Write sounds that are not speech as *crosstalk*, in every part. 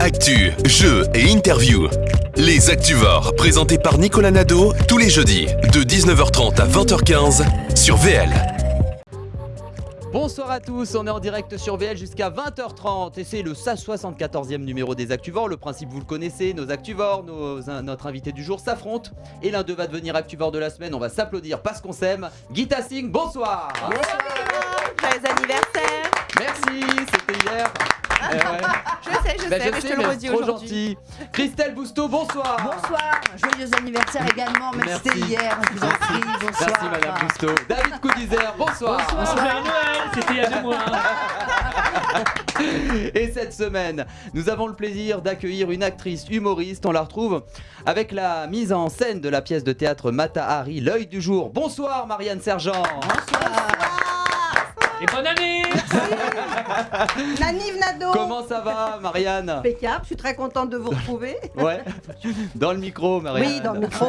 Actu, jeux et interviews. Les Activores, présentés par Nicolas Nadeau, tous les jeudis, de 19h30 à 20h15, sur VL. Bonsoir à tous, on est en direct sur VL jusqu'à 20h30 et c'est le 74e numéro des Actuvores. Le principe vous le connaissez, nos Actuvores, nos- un- notre invité du jour s'affrontent et l'un d'eux va devenir Actuvore de la semaine. On va s'applaudir parce qu'on s'aime. Guita Singh, bonsoir Joyeux anniversaire Merci, c'était hier. Eh ouais. Je sais, je Bah, sais, mais je te le redis c'est trop aujourd'hui. gentil. Christelle Bousteau, bonsoir Bonsoir, joyeux anniversaire également, même si c'était hier, je vous en prie, bonsoir. Merci Madame Bousteau. David Coudizer, bonsoir. Joyeux Noël, c'était il y a deux mois. Et cette semaine, nous avons le plaisir d'accueillir une actrice humoriste. On la retrouve avec la mise en scène de la pièce de théâtre Mata Hari, L'œil du jour. Bonsoir Marianne Sergent. Et bonne année *laughs* Nanive Nado Comment ça va Marianne? Impeccable, je suis très contente de vous retrouver. *laughs* Ouais. Dans le micro Marianne. Oui, dans le micro.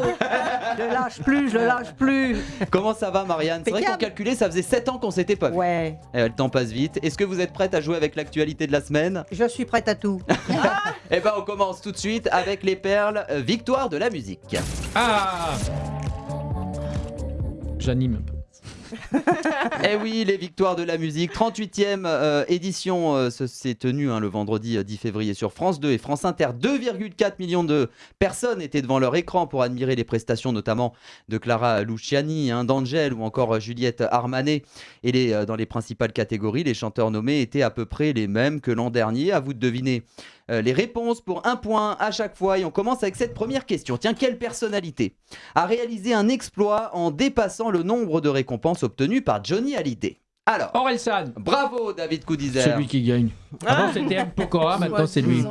je le lâche plus, je le lâche plus. Comment ça va Marianne? C'est vrai qu'on calculait, ça faisait 7 ans qu'on s'était pas vu. Ouais, Eh, le temps passe vite. Est-ce que vous êtes prête à jouer avec l'actualité de la semaine? Je suis prête à tout. *laughs* Eh ben on commence tout de suite avec les perles euh, victoire de la musique. Ah J'anime un peu. *laughs* Eh oui, les victoires de la musique. 38e euh, édition euh, s'est tenue hein, le vendredi euh, 10 février sur France 2 et France Inter. 2,4 millions de personnes étaient devant leur écran pour admirer les prestations notamment de Clara Luciani, hein, d'Angèle ou encore euh, Juliette Armanet. Et euh, dans les principales catégories, les chanteurs nommés étaient à peu près les mêmes que l'an dernier. À vous de deviner euh, les réponses pour un point à chaque fois. Et on commence avec cette première question. Tiens, quelle personnalité a réalisé un exploit en dépassant le nombre de récompenses obtenues par Johnny Hallyday? Alors, Orelsan, bravo David Coudizer. celui qui gagne. Avant c'était M. Pokora, maintenant c'est lui.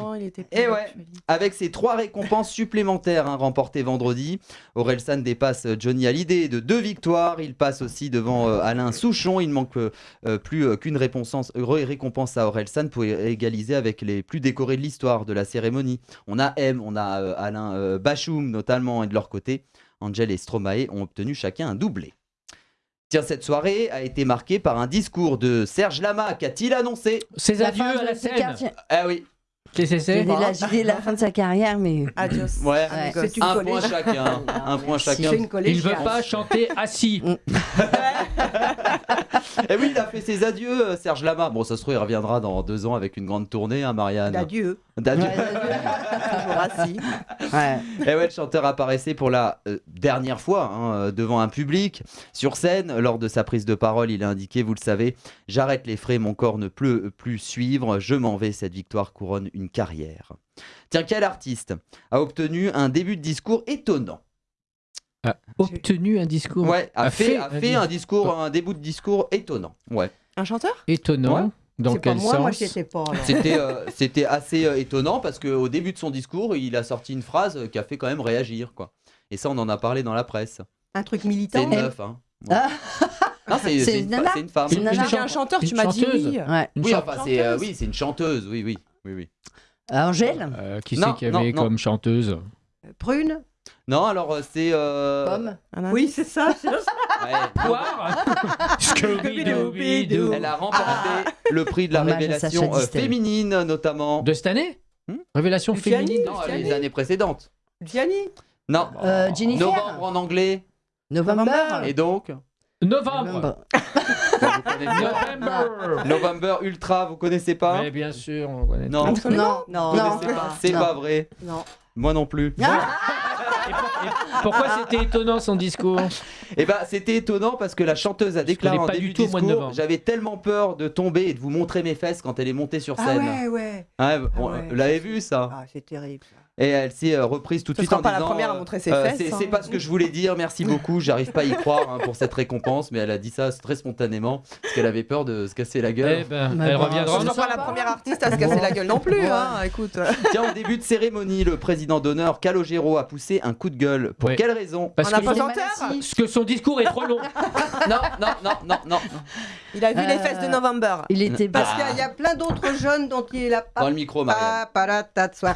Et ouais, avec ses trois récompenses supplémentaires hein, remportées vendredi, Orelsan dépasse euh, Johnny Hallyday de deux victoires. Il passe aussi devant euh, Alain Souchon. Il ne manque euh, plus euh, qu'une récompense, ré- récompense à Orelsan pour égaliser avec les plus décorés de l'histoire de la cérémonie. On a M, on a euh, Alain euh, Bachoum notamment, et de leur côté, Angel et Stromae ont obtenu chacun un doublé. Tiens, cette soirée a été marquée par un discours de Serge Lama. Qu'a-t-il annoncé? Ses adieux à la scène. Ah oui, Qu'est-ce que c'est? La, j'ai dit la fin de sa carrière, mais *laughs* Adios. ouais. Ouais. C'est une Un point chacun. *laughs* Un point chacun. Il veut pas chanter assis. *laughs* Et oui, il a fait ses adieux, euh, Serge Lama. Bon, ça se trouve, il reviendra dans deux ans avec une grande tournée, hein, Marianne. D'adieu. D'adieu. Toujours assis. Ouais. Et ouais, le chanteur apparaissait pour la euh, dernière fois hein, euh, devant un public. Sur scène, lors de sa prise de parole, il a indiqué, vous le savez, j'arrête les frais, mon corps ne peut plus suivre, je m'en vais, cette victoire couronne une carrière. Tiens, quel artiste a obtenu un début de discours étonnant? A obtenu un discours Ouais, a, A fait, fait a un fait un discours, un début de discours étonnant. Ouais. Un chanteur? Étonnant. Ouais. Dans C'est pas quel moi, moi sens? pas. alors. C'était euh, *laughs* c'était assez euh, étonnant parce qu'au début de son discours, il a sorti une phrase euh, qui a fait quand même réagir. quoi. Et ça, on en a parlé dans la presse. Un truc C'est militant. une meuf. Hein. Ouais. Ah. C'est C'est c'est une une, c'est femme. C'est un chanteur, tu Une m'as dit oui. ouais. Une Oui, chan- enfin, c'est euh, oui, c'est une chanteuse. Oui, oui, oui, oui. Angèle, Euh, qui c'est qu'il y avait non. comme chanteuse Prune. Non, alors euh, c'est. euh, pomme, Oui, c'est ça. *laughs* *laughs* Scooby-Dooby-Doo. Elle a remporté le prix de la Hommage à révélation Sacha euh, Distel. féminine, notamment. De cette année Hmm Révélation Luciani. féminine Non, Luciani. les années précédentes. Gianni. Non. Euh, Jennifer. Novembre en anglais. November, Et donc Novembre November. November Ultra, vous connaissez pas? Mais bien sûr, on connaît. Non. Non, Non. Non. pas? C'est Non. pas vrai. Non. Moi non plus. Et pour- et pourquoi c'était étonnant son discours? Eh ben, c'était étonnant parce que la chanteuse a déclaré en pas début du tout discours novembre. J'avais tellement peur de tomber et de vous montrer mes fesses quand elle est montée sur Ah scène. ouais, ouais. Ouais, bon, ouais. Vous l'avez vu ça Ah, c'est terrible. ça. Et elle s'est euh, reprise tout de suite en pas la disant, première à montrer ses euh, fesses, c'est hein. c'est pas ce que je voulais dire, merci beaucoup, j'arrive pas à y *laughs* croire hein, pour cette récompense, mais elle a dit ça très spontanément parce qu'elle avait peur de se casser la Eh gueule. ben, Mais elle reviendra. Je soir. pas la première artiste à se casser la gueule non plus. Hein. Écoute. *laughs* Tiens, en début de cérémonie, le président d'honneur Calogero a poussé un coup de gueule. Pour Ouais. quelle raison? Parce que, parce que son discours est trop long. *laughs* Non, non, non, non, non. Il a vu les Euh, fesses de November. il était Parce Ah. qu'il y a plein d'autres jeunes dont il a Dans le micro, Marianne. pas parata de soir.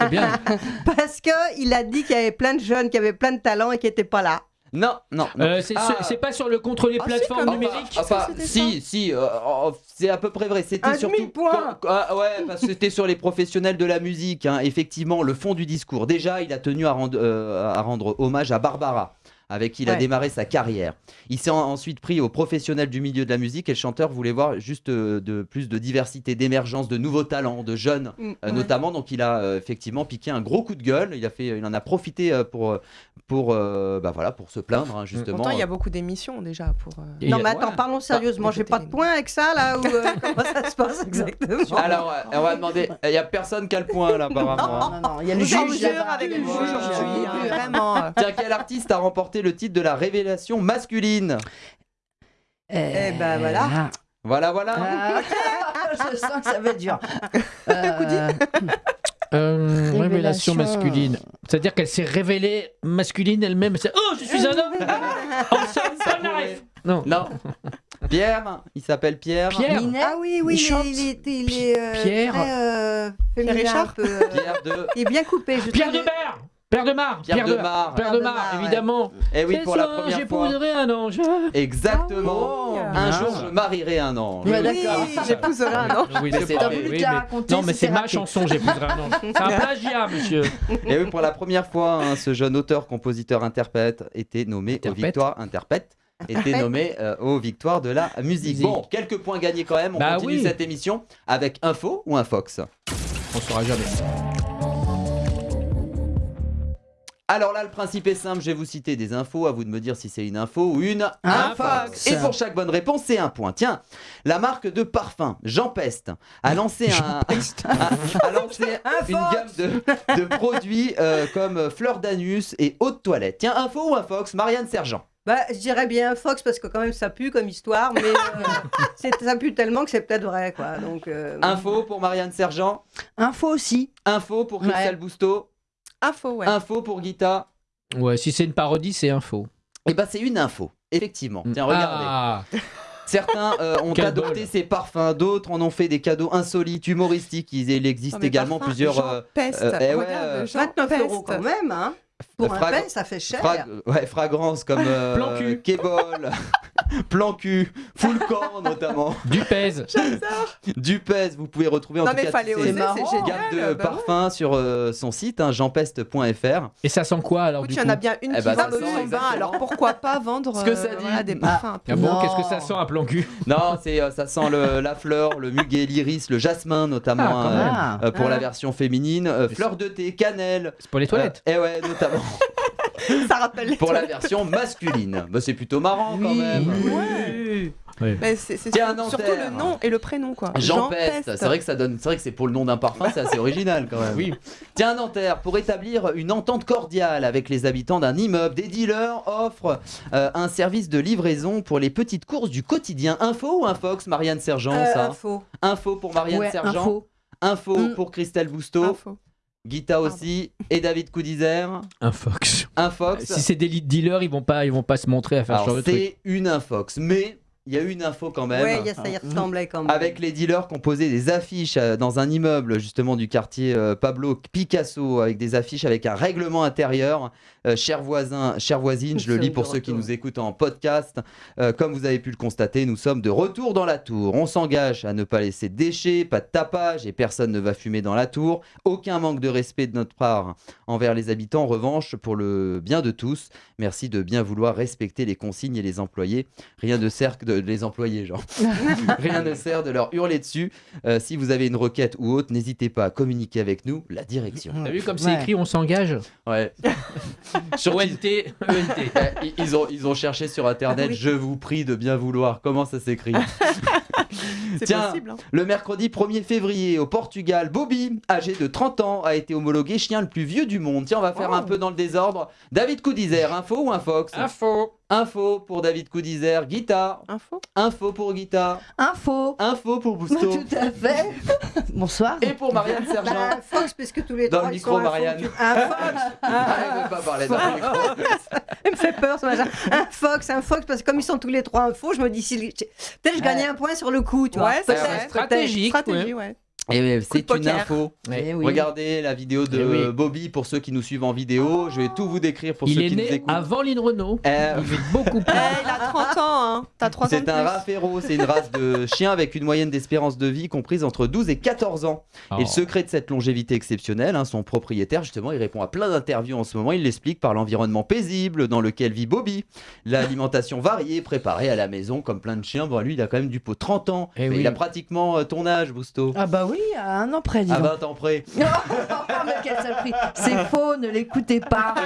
C'est bien. *laughs* Parce qu'il a dit qu'il y avait plein de jeunes qui avaient plein de talents et qui n'étaient pas là. Non, non, non. Euh, c'est Ah. pas sur le contre les Ah, plateformes numériques Enfin, c'était si, si, euh, oh, C'est à peu près vrai. C'était surtout. quand- ah, ouais, parce que c'était sur les professionnels de la musique. hein. Effectivement, le fond du discours. Déjà, il a tenu à rendre, euh, à rendre hommage à Barbara, avec qui il a démarré sa carrière. Il s'est en- ensuite pris aux professionnels du milieu de la musique et le chanteur voulait voir juste euh, de plus de diversité, d'émergence, de nouveaux talents, de jeunes Mm, euh, ouais. notamment. Donc, il a euh, effectivement piqué un gros coup de gueule. Il a fait, il en a profité pour, pour, euh, bah voilà, pour se plaindre hein, justement. Pourtant, il y a beaucoup d'émissions déjà pour. euh, Et Non, mais attends, parlons sérieusement. J'ai écoutez pas de points avec ça, là euh, *laughs* Comment ça se passe exactement? Alors, euh, on va demander. *laughs* Il y a personne qui a le point là, apparemment. Non, non, il y a le Je juge. avec le juge hein, vraiment. Tiens, quel artiste a remporté le titre de la révélation masculine Eh ben, voilà. Voilà, voilà. Ah, *laughs* je sens que ça va être dur. *laughs* Euh, *laughs* Euh, révélation Révélation. masculine. C'est-à-dire qu'elle s'est révélée masculine elle-même. C'est Oh, je suis un homme Ensemble, ça n'arrive Non. Non. Pierre, il s'appelle Pierre. Pierre Ah oui, oui, Il il, est- chante. il est, il est euh, Pierre. très euh, féminin, Richard un peu, euh, Pierre de. Il est bien coupé, je Pierre trouve. De Mar Pierre de Mar Pierre de Mar. Pierre de Mar, ouais. évidemment. Eh oui, pour la première fois. j'épouserai un ange. Exactement. Ah Un Ah. jour, je marierai un ange. Ouais, Oui, d'accord. J'épouserai un ange. Oui, Mais c'est oui, raconter, Non, mais c'est ma chanson, j'épouserai un ange. C'est un *laughs* plagiat, monsieur. Et oui, pour la première fois, hein, ce jeune auteur, compositeur, interprète était nommé aux Interprète. victoires. Interprète était nommé euh, aux victoires de la musique. Musique. Bon, quelques points gagnés quand même. On Bah continue oui. cette émission avec info ou un fox. On saura jamais. Alors là, le principe est simple. Je vais vous citer des infos. À vous de me dire si c'est une info ou une Un fox. Et pour chaque bonne réponse, c'est un point. Tiens, la marque de parfum Jean Peste a lancé un, *laughs* a, a lancé une gamme de, de produits euh, comme fleur d'anus et eau de toilette. Tiens, info ou un fox Marianne Sergent? Bah, je dirais bien Fox parce que quand même ça pue comme histoire, mais euh, *laughs* ça pue tellement que c'est peut-être vrai, quoi. Donc, euh, Info pour Marianne Sergent? Info aussi. Info pour Ouais. Christelle Bousteau? Info, ouais. Info pour Guita. Ouais, si c'est une parodie, c'est info. Et bah c'est une info, effectivement. Tiens, regardez. Ah, Certains euh, ont Quel adopté bol. ces parfums, d'autres en ont fait des cadeaux insolites, humoristiques. Il, existe également plusieurs. Jean euh, Peste. euh, eh ouais, Regarde, euh, Jean 29 Peste. euros quand même, hein. Pour un pain, ça fait cher. ouais, fragrances comme euh, Plan cul. Kébol, *laughs* Plan cul, Full Camp notamment, du pèse. Dupez. Vous pouvez retrouver en Non, tout mais cas fallait oser, gamme de bah ouais. parfums sur euh, son site, hein, jeanpeste.fr. Et ça sent quoi alors Écoute, du il y coup en a bien une Eh qui sent son bain, alors pourquoi pas vendre Ce que ça euh, dit. voilà, des parfums un peu. Ah bon, qu'est-ce que ça sent un plan cul *laughs* Non, c'est euh, ça sent le- la fleur, le muguet, l'iris, le jasmin notamment Ah, euh. Ah. euh, pour Ah. la version féminine, euh, fleur de thé, cannelle. C'est pour les toilettes. Euh, eh ouais, notamment *laughs* Ça rappelle les pour la version masculine. Bah, c'est plutôt marrant quand Oui. même. Ouais. Ouais. Mais c'est surtout le nom et le prénom, quoi. Jean Peste, c'est vrai que ça donne, c'est vrai que c'est pour le nom d'un parfum, c'est assez original quand même. Oui. Tiens, Nanterre, pour établir une entente cordiale avec les habitants d'un immeuble, des dealers offrent euh, un service de livraison pour les petites courses du quotidien. Info ou Infox, Marianne Sergent, Euh, ça info. Info pour Marianne Ouais, Sergent. info. Info Mm. pour Christelle Bousteau. Info. Guita aussi. Et David Coudizer. Un fox. Infox. Si c'est des lead dealers, ils vont pas, ils vont pas se montrer à faire ce Alors, genre de truc. c'est une Infox, mais il y a une info quand même. Ouais, il y a- ça y ressemblait quand même. Avec les dealers qui ont posé des affiches euh, dans un immeuble justement du quartier euh, Pablo Picasso avec des affiches avec un règlement intérieur. Euh, chers voisins, chères voisines, je le lis pour ceux qui nous écoutent en podcast. Euh, comme vous avez pu le constater, nous sommes de retour dans la tour. On s'engage à ne pas laisser de déchets, pas de tapage et personne ne va fumer dans la tour. Aucun manque de respect de notre part envers les habitants. En revanche, pour le bien de tous, merci de bien vouloir respecter les consignes et les employés. Rien ne sert que de les employer, genre. *laughs* Rien ne sert de leur hurler dessus. Euh, si vous avez une requête ou autre, n'hésitez pas à communiquer avec nous, la direction. T'as vu comme c'est Ouais. écrit, on s'engage? Ouais. *laughs* *laughs* Sur ONT, ENT. Eh, ils- ils, ont, ils ont cherché sur internet, oui. je vous prie de bien vouloir. Comment ça s'écrit? *laughs* Tiens. possible. hein. Le mercredi 1er février, au Portugal, Bobby, âgé de 30 ans, a été homologué chien le plus vieux du monde. Tiens, on va faire Oh. un peu dans le désordre. David Coudizer, info ou un fox? Info. Info pour David Coudizer, Guita. Info. Info pour Guita. Info. Info pour Bousto. Tout à fait. *laughs* Bonsoir. Et pour Marianne Sergent. Bah, un Fox, parce que tous les Dans trois, le ils micro, info. Marianne. Un Fox Ah, *laughs* elle veut pas parler dans le micro. *laughs* Il me fait peur ce machin. Un Fox, un Fox, parce que comme ils sont tous les trois infos, je me dis, si... peut-être je gagnais un point sur le coup, tu vois. Ouais, c'est. Stratégique. Stratégie, ouais. Et de c'est une info. Ouais. Eh oui. Regardez la vidéo de Eh oui. Bobby pour ceux qui nous suivent en vidéo. Je vais tout vous décrire pour Il ceux est qui nous né écoutent. avant Lynn Renault. Euh, Il fait beaucoup plus. Eh, il a 30 ans, hein. T'as 3 ans C'est un plus. raféro, c'est une race de *laughs* chien avec une moyenne d'espérance de vie comprise entre 12 et 14 ans. Oh. Et le secret de cette longévité exceptionnelle, hein, son propriétaire, justement, il répond à plein d'interviews en ce moment. Il l'explique par l'environnement paisible dans lequel vit Bobby, l'alimentation variée préparée à la maison, comme plein de chiens. Bon, lui, il a quand même du pot 30 ans. Eh Mais oui. Il a pratiquement euh, ton âge, Bousto. Ah bah oui, à un an près, dis À donc. 20 ans près. Ah, *laughs* mais quelle saloperie. C'est faux, ne l'écoutez pas. *laughs*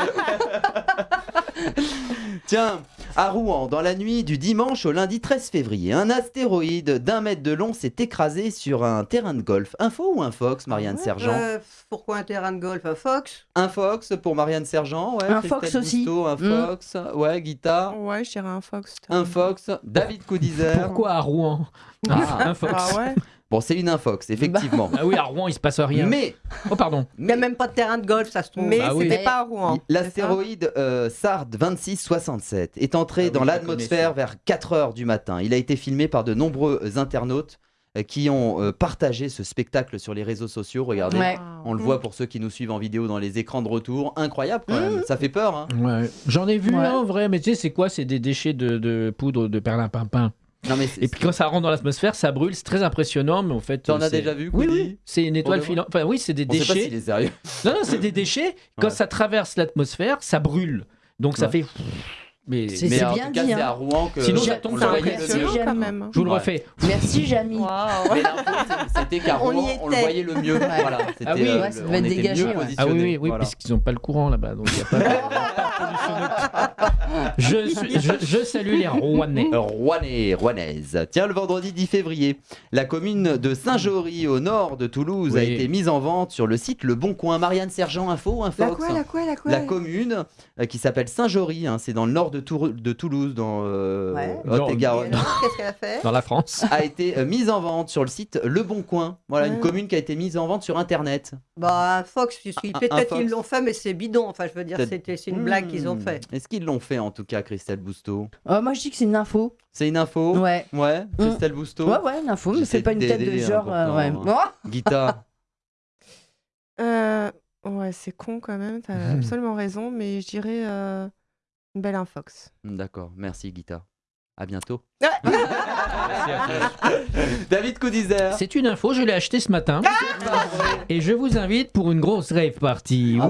Tiens, à Rouen, dans la nuit du dimanche au lundi 13 février, un astéroïde d'un mètre de long s'est écrasé sur un terrain de golf. Info ou un fox, Marianne Sergent Euh, pourquoi un terrain de golf à Fox? Un fox pour Marianne Sergent, ouais. Un Christelle fox aussi. Un Mm. fox, ouais, guitare. Ouais, je dirais un fox. Un fox, David Coudizer. Pourquoi à Rouen? Ah. Un fox. Ah ouais Bon, c'est une infox, effectivement. Ah oui, à Rouen, il se passe rien. Mais, Oh, pardon. Il n'y a même pas de terrain de golf, ça se trouve. Mais Bah c'était pas à Rouen. L'astéroïde euh, SARD 2667 est entré Ah oui, dans l'atmosphère vers 4 heures du matin. Il a été filmé par de nombreux internautes euh, qui ont euh, partagé ce spectacle sur les réseaux sociaux. Regardez, Ouais. on le voit pour ceux qui nous suivent en vidéo dans les écrans de retour. Incroyable quand même, ça fait peur. hein. Ouais. J'en ai vu Ouais. un en vrai, mais tu sais, c'est quoi? C'est des déchets de, de poudre de perlimpinpin. Non, mais c'est- Et puis quand ça rentre dans l'atmosphère, ça brûle, c'est très impressionnant, mais en fait. T'en as déjà vu, Oui, oui. C'est une étoile filante. Enfin, oui, c'est des on sait pas déchets. s'il est sérieux. Non, non, c'est des déchets. Quand Ouais. ça traverse l'atmosphère, ça brûle. Donc ça fait. Mais C'est- Mais en bien tout cas, dit, c'est hein. à Rouen que Sinon, ça tombe le sur le quand Jamy. même. je vous le Ouais. refais. *laughs* Merci, Jamy. Mais c'était qu'à On y Rouen, on le voyait le mieux. Voilà, c'était, Ah oui, euh, ouais, ça devait on être dégagé, ouais. Ah oui, oui, oui, Voilà. parce qu'ils n'ont pas le courant là-bas. Donc il y a pas de- *laughs* je, je, je salue les Rouennais. Rouennais, Rouennaise. Tiens, le vendredi 10 février, la commune de Saint-Jory, au nord de Toulouse, a été mise en vente sur le site Le Bon Coin. Marianne Sergent, info, un La quoi, la quoi, la quoi La commune euh, qui s'appelle Saint-Jory, hein, c'est dans le nord de, Tour- de Toulouse, dans euh, Ouais. Haute-et-Garonne. Et alors, Qu'est-ce qu'elle a fait? Dans la France. *laughs* a été euh, mise en vente sur le site Le Bon Coin. Voilà, une Ouais. commune qui a été mise en vente sur Internet. Bah, un Fox, peut-être qu'ils l'ont fait, mais c'est bidon. Enfin, je veux dire, c'est une blague qu'ils ont Hmm. fait. Est-ce qu'ils l'ont fait en tout cas, Christelle Bousteau? Oh, moi, je dis que c'est une info. C'est une info? Ouais. Ouais, Christelle Bousteau? Ouais, ouais, une info, mais c'est pas une tête de t'aider, genre. hein, euh, ouais. pourtant, Guita Euh, ouais, c'est con quand même. T'as *laughs* absolument raison, mais je dirais euh, belle infox. D'accord, merci Guita. À bientôt. *laughs* Ouais. David Coudizer. C'est une info, je l'ai acheté ce matin. Et je vous invite pour une grosse rave party. Ah.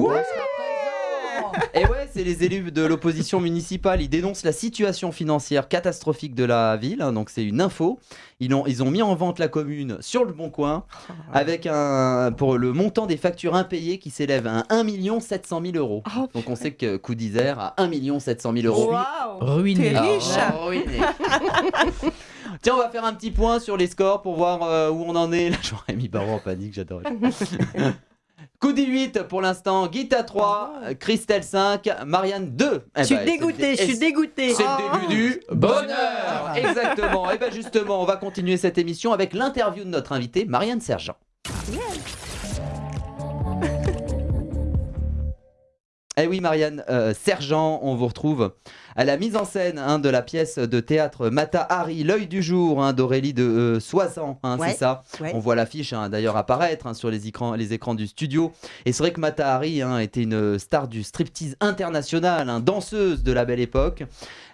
Et ouais, c'est les élus de l'opposition municipale. Ils dénoncent la situation financière catastrophique de la ville. hein, donc c'est une info. Ils ont, ils ont mis en vente la commune sur le bon coin avec un pour le montant des factures impayées qui s'élève à 1 700 000 euros. Oh, Donc on sait que Coup d'Isère a 1 700 000 euros. Waouh Ruiné. T'es Ah, riche ruiné. *laughs* Tiens, on va faire un petit point sur les scores pour voir euh, où on en est. Là, j'aurais mis Barreau en panique, j'adore. *laughs* Coup 8 pour l'instant, Guita 3, euh, Christelle 5, Marianne 2. Eh Je suis ben, dégoûtée, c'est- je suis dégoûtée. C'est Oh. le début du bonheur Exactement. Et bien justement, on va continuer cette émission avec l'interview de notre invitée, Marianne Sergent. Eh oui, Marianne euh, Sergent, on vous retrouve à la mise en scène hein, de la pièce de théâtre Mata Hari, l'œil du jour hein, d'Aurélie de euh, Soissons, hein, Ouais, c'est ça. ouais. On voit l'affiche hein, d'ailleurs apparaître hein, sur les écrans, les écrans du studio. Et c'est vrai que Mata Hari hein, était une star du striptease international, hein, danseuse de la belle époque.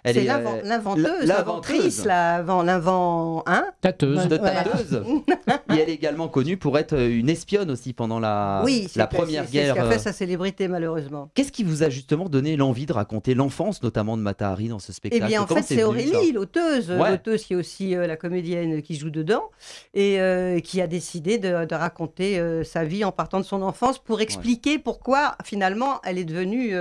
Elle C'est est, l'invent- euh, l'inventeuse, l'inventrice, l'avant, l'invent, hein Tâteuse. de Voilà. tateuse. *laughs* Et elle est également connue pour être une espionne aussi pendant la, Oui, c'est la c'est- première c'est guerre. ce qui a fait euh, sa célébrité, malheureusement. Qu'est-ce qui vous a justement donné l'envie de raconter l'enfance, notamment de Dans ce Eh spectacle bien, en Comment fait, c'est Aurélie, l'auteuse, Ouais. l'auteuse qui est aussi euh, la comédienne qui joue dedans, et euh, qui a décidé de, de raconter euh, sa vie en partant de son enfance pour expliquer pourquoi, finalement, elle est devenue.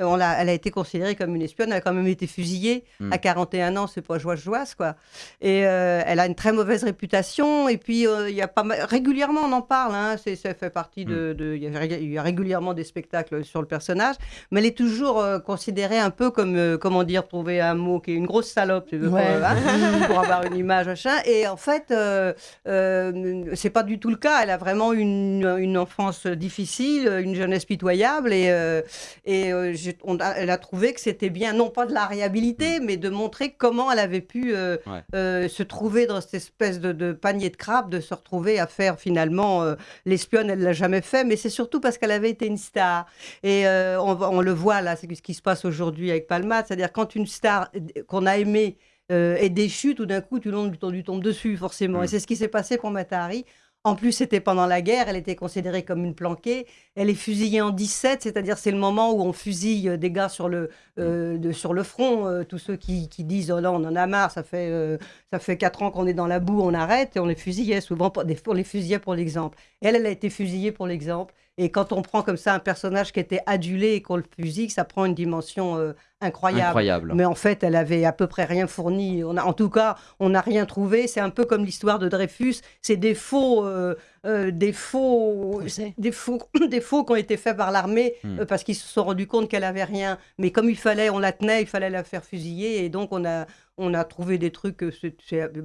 Euh, on elle a été considérée comme une espionne, elle a quand même été fusillée Mm. à 41 ans, c'est pas joie joie quoi. Et euh, elle a une très mauvaise réputation. Et puis euh, il y a pas mal- régulièrement on en parle. Hein, c'est ça fait partie de. Mm. de- Il y, a y régulièrement des spectacles sur le personnage, mais elle est toujours euh, considérée un peu comme euh, comment dire trouver un mot qui est une grosse salope, tu veux, Ouais. pour, hein, *laughs* pour avoir une image machin. Et en fait, euh, euh, c'est pas du tout le cas. Elle a vraiment une, une enfance difficile, une jeunesse pitoyable et, euh, et j'ai- on a- elle a trouvé que c'était bien, non pas de la réhabiliter, mais de montrer comment elle avait pu euh, Ouais. euh, se trouver dans cette espèce de, de panier de crabes, de se retrouver à faire finalement euh, l'espionne, elle l'a jamais fait, mais c'est surtout parce qu'elle avait été une star. Et on, le voit là, c'est ce qui se passe aujourd'hui avec Palma, c'est-à-dire quand une star qu'on a aimée est déchue, tout d'un coup, tout le monde lui tombe dessus, forcément. Mm. Et c'est ce qui s'est passé pour Matahari. En plus, c'était pendant la guerre, elle était considérée comme une planquée. Elle est fusillée en 17, c'est-à-dire c'est le moment où on fusille euh, des gars sur le, euh, de- sur le front. euh, tous ceux qui, qui disent oh là, on en a marre, ça fait, euh, ça fait 4 ans qu'on est dans la boue, on arrête. Et on les fusillait souvent, pour, on les fusillait pour l'exemple. Elle, elle a été fusillée pour l'exemple. Et quand on prend comme ça un personnage qui était adulé et qu'on le fusille, ça prend une dimension incroyable. Incroyable. Mais en fait, elle avait à peu près rien fourni. On a, en tout cas, on n'a rien trouvé. C'est un peu comme l'histoire de Dreyfus. C'est des faux, euh, euh, des faux, des faux, *coughs* des faux qui ont été faits par l'armée Hmm. euh, parce qu'ils se sont rendus compte qu'elle avait rien. Mais comme il fallait, on la tenait, il fallait la faire fusiller. Et donc, on a, on a trouvé des trucs.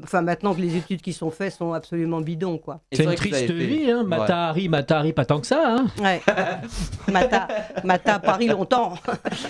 enfin, maintenant que les études qui sont faites sont absolument bidons, quoi. C'est une triste vie, hein. Ouais. Matahari, Matahari, pas tant que ça. Hein. Ouais. *laughs* Mata, Mata Paris longtemps.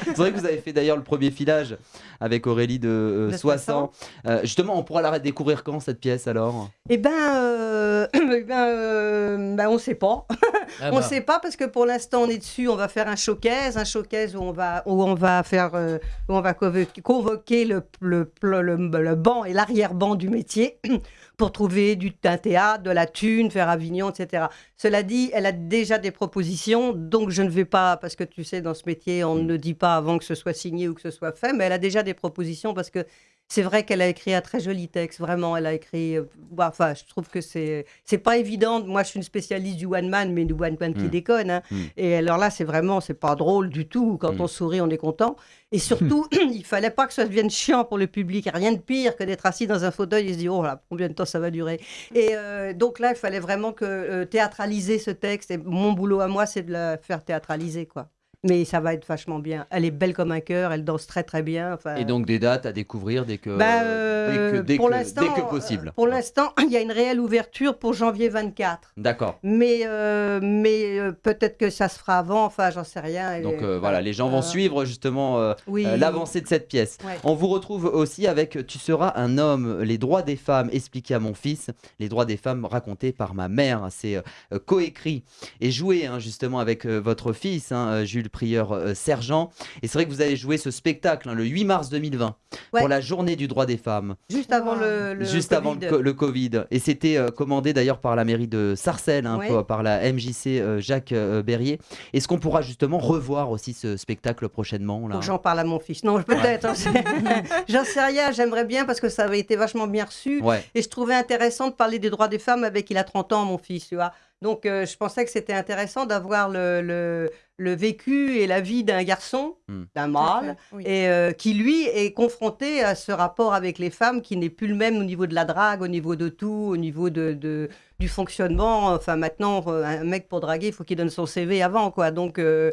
C'est vrai que vous avez fait d'ailleurs le premier filage avec Aurélie de, euh, De Soissons. Euh, justement, on pourra la découvrir quand cette pièce alors? Eh ben, euh, *coughs* eh ben, euh, ben, on ne sait pas. *laughs* Ah on bah. ne sait pas parce que pour l'instant on est dessus. On va faire un showcase, un showcase où on va où on va faire euh, où on va convoquer, convoquer le, le, le, le- le banc et l'arrière-banc du métier *clears throat* pour trouver du un théâtre, de la thune, faire Avignon, etc. Cela dit, elle a déjà des propositions, donc je ne vais pas parce que tu sais dans ce métier on ne dit pas avant que ce soit signé ou que ce soit fait, mais elle a déjà des propositions parce que c'est vrai qu'elle a écrit un très joli texte, vraiment. Elle a écrit. euh, bah, Enfin, je trouve que c'est c'est pas évident. Moi, je suis une spécialiste du one man, mais du one man qui Mm. déconne. hein. Mm. Et alors là, c'est vraiment, c'est pas drôle du tout. Quand Mm. on sourit, on est content. Et surtout, *clears throat* il fallait pas que ça devienne chiant pour le public. Rien de pire que d'être assis dans un fauteuil et se dire oh là, combien de temps ça va durer. Et euh, donc là, il fallait vraiment que euh, théâtraliser ce texte. Et mon boulot à moi, c'est de la faire théâtraliser, quoi. Mais ça va être vachement bien. Elle est belle comme un cœur. Elle danse très très bien. Enfin, Et donc des dates à découvrir dès que, bah, dès euh, que, dès pour que- l'instant, dès que euh, possible. Pour l'instant, *clears throat* il y a une réelle ouverture pour janvier 24. D'accord. Mais, euh, mais euh, peut-être que ça se fera avant, enfin, j'en sais rien. Donc euh, voilà, les gens vont euh, suivre justement euh, oui. euh, l'avancée de cette pièce. Ouais. On vous retrouve aussi avec Tu seras un homme, les droits des femmes expliqués à mon fils, les droits des femmes racontés par ma mère. C'est euh, euh, coécrit et joué hein, justement avec euh, votre fils, hein, euh, Jules Prieur euh, Sergent. Et c'est vrai que vous avez joué ce spectacle hein, le 8 mars 2020 Ouais. pour la journée du droit des femmes, Juste avant le, le juste avant le, Covid. co- le Covid. Et c'était euh, commandé d'ailleurs par la mairie de Sarcelles, hein, Ouais. par- la MJC euh, Jacques euh, Berrier. Est-ce qu'on pourra justement revoir aussi ce spectacle prochainement là? J'en parle à mon fils. Non, peut-être. hein, *laughs* J'en sais rien. J'aimerais bien parce que ça avait été vachement bien reçu. Ouais. Et je trouvais intéressant de parler des droits des femmes avec il a 30 ans, mon fils, tu vois. Donc euh, je pensais que c'était intéressant d'avoir le, le, le vécu et la vie d'un garçon, Hmm. d'un mâle, fait, oui. et euh, qui lui est confronté à ce rapport avec les femmes qui n'est plus le même au niveau de la drague, au niveau de tout, au niveau de, de- du fonctionnement. Enfin maintenant, euh, un mec pour draguer, il faut qu'il donne son CV avant, quoi. Donc euh,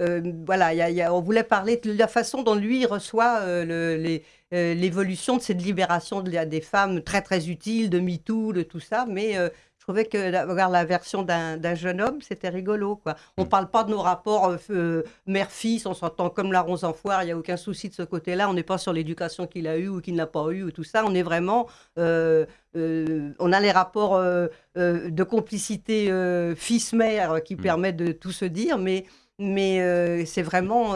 euh, voilà, il y a- il y a- on voulait parler de la façon dont lui reçoit euh, le- euh, l'évolution de cette libération de des femmes très très utile, de MeToo, de tout ça, mais euh, trouvais que d'avoir la version d'un jeune homme, c'était rigolo. Quoi. On ne Mm. parle pas de nos rapports euh, euh, mère-fils, on s'entend comme la ronce en foire, il n'y a aucun souci de ce côté-là. On n'est pas sur l'éducation qu'il a eue ou qu'il n'a pas eue ou tout ça. On est vraiment. euh, euh, on a les rapports de complicité fils-mère qui Mm. permettent de tout se dire, mais, mais c'est vraiment.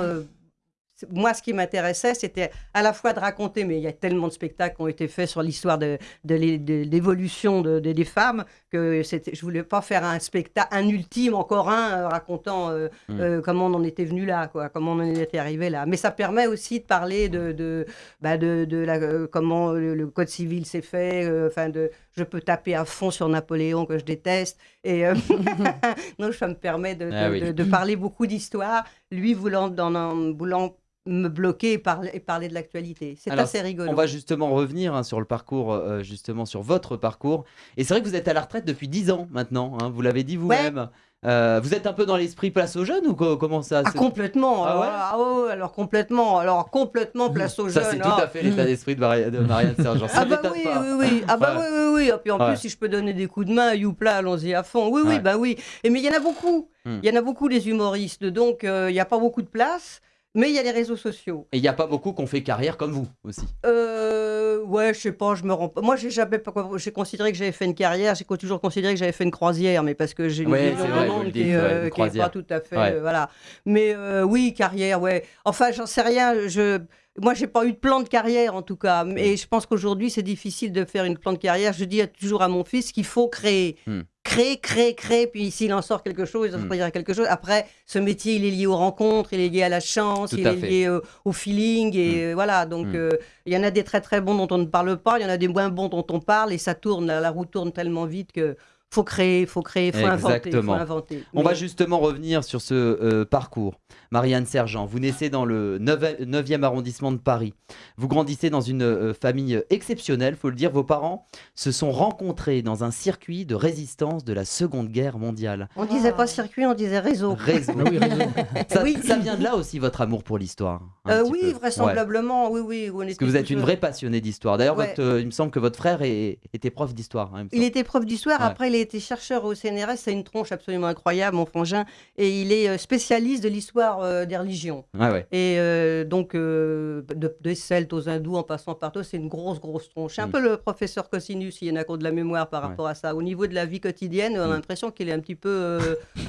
moi, ce qui m'intéressait, c'était à la fois de raconter, mais il y a tellement de spectacles qui ont été faits sur l'histoire de, de l'é- de l'évolution de- de- des femmes que je voulais pas faire un spectacle, un ultime, encore un, euh, racontant euh, Mm. euh, comment on en était venu là, quoi, comment on en était arrivé là. Mais ça permet aussi de parler de, de, bah, de, de la, euh, comment le, le code civil s'est fait, enfin de, je peux taper à fond sur Napoléon que je déteste, et *laughs* *laughs* donc ça me permet de, de- Ah oui. parler beaucoup d'histoire, lui voulant, dans un- voulant me bloquer et parler, et parler de l'actualité. C'est assez rigolo. On va justement revenir hein, sur le parcours, euh, justement sur votre parcours. Et c'est vrai que vous êtes à la retraite depuis 10 ans maintenant, hein, vous l'avez dit vous-même. Euh, vous êtes un peu dans l'esprit place aux jeunes ou co- comment ça Ah, se- complètement. Ah ouais ah alors complètement. Alors complètement place aux Ça, jeunes. c'est tout ah. à fait l'état d'esprit de, Maria- de Marianne Sergent. Ça Ah bah oui, pas. oui, oui. Ah bah Ouais. oui, oui, oui. Et puis en Ouais. plus, si je peux donner des coups de main, youpla, allons-y à fond. Oui, oui, bah oui. Et mais il y en a beaucoup. Hmm. Il y en a beaucoup des humoristes, donc euh, il n'y a pas beaucoup de place. Mais il y a les réseaux sociaux. Et il n'y a pas beaucoup qui ont fait carrière comme vous aussi. Euh, ouais, je sais pas, je me rends pas. Moi, j'ai jamais j'ai considéré que j'avais fait une carrière, j'ai toujours considéré que j'avais fait une croisière, mais parce que j'ai une Ouais, vrai, qui, dites, est, ouais, euh, pas tout à fait, Ouais. euh, voilà. Mais euh, oui, carrière, ouais. Enfin, j'en sais rien. Je, moi, j'ai pas eu de plan de carrière en tout cas. Mm. Mais je pense qu'aujourd'hui, c'est difficile de faire une plan de carrière. Je dis toujours à mon fils qu'il faut créer. Mm. Créer, créer, créer, puis s'il en sort quelque chose, il en Mm. sortira quelque chose. Après, ce métier, il est lié aux rencontres, il est lié à la chance, Tout il est fait. lié euh, au feeling, et euh, voilà. Donc, Mm. euh, il y en a des très très bons dont on ne parle pas, il y en a des moins bons dont on parle, et ça tourne, la, la roue tourne tellement vite que faut créer, faut créer, faut inventer, faut inventer. On va justement revenir sur ce euh, parcours. Marianne Sergent, vous naissez dans le 9e arrondissement de Paris. Vous grandissez dans une euh, famille exceptionnelle, faut le dire. Vos parents se sont rencontrés dans un circuit de résistance de la Seconde Guerre mondiale. On disait pas circuit, on disait réseau. Réseau. *laughs* Ah oui, réseau. Ça, Oui. ça vient de là aussi votre amour pour l'histoire Euh, oui, peu. Ouais. vraisemblablement, oui, oui. on Parce que vous êtes une euh, vraie passionnée d'histoire. D'ailleurs, Ouais. euh, il me semble que votre frère est- était prof d'histoire. hein, il était prof d'histoire, Ouais. après il a été chercheur au CNRS, c'est une tronche absolument incroyable, mon frangin, et il est spécialiste de l'histoire euh, des religions. Ouais. Et euh, donc, euh, de- des Celtes aux hindous en passant par tout, c'est une grosse, grosse tronche. C'est un Mm. peu le professeur Cosinus, il y en a de la mémoire par Ouais. rapport à ça. Au niveau de la vie quotidienne, on a Mm. l'impression qu'il est un petit peu.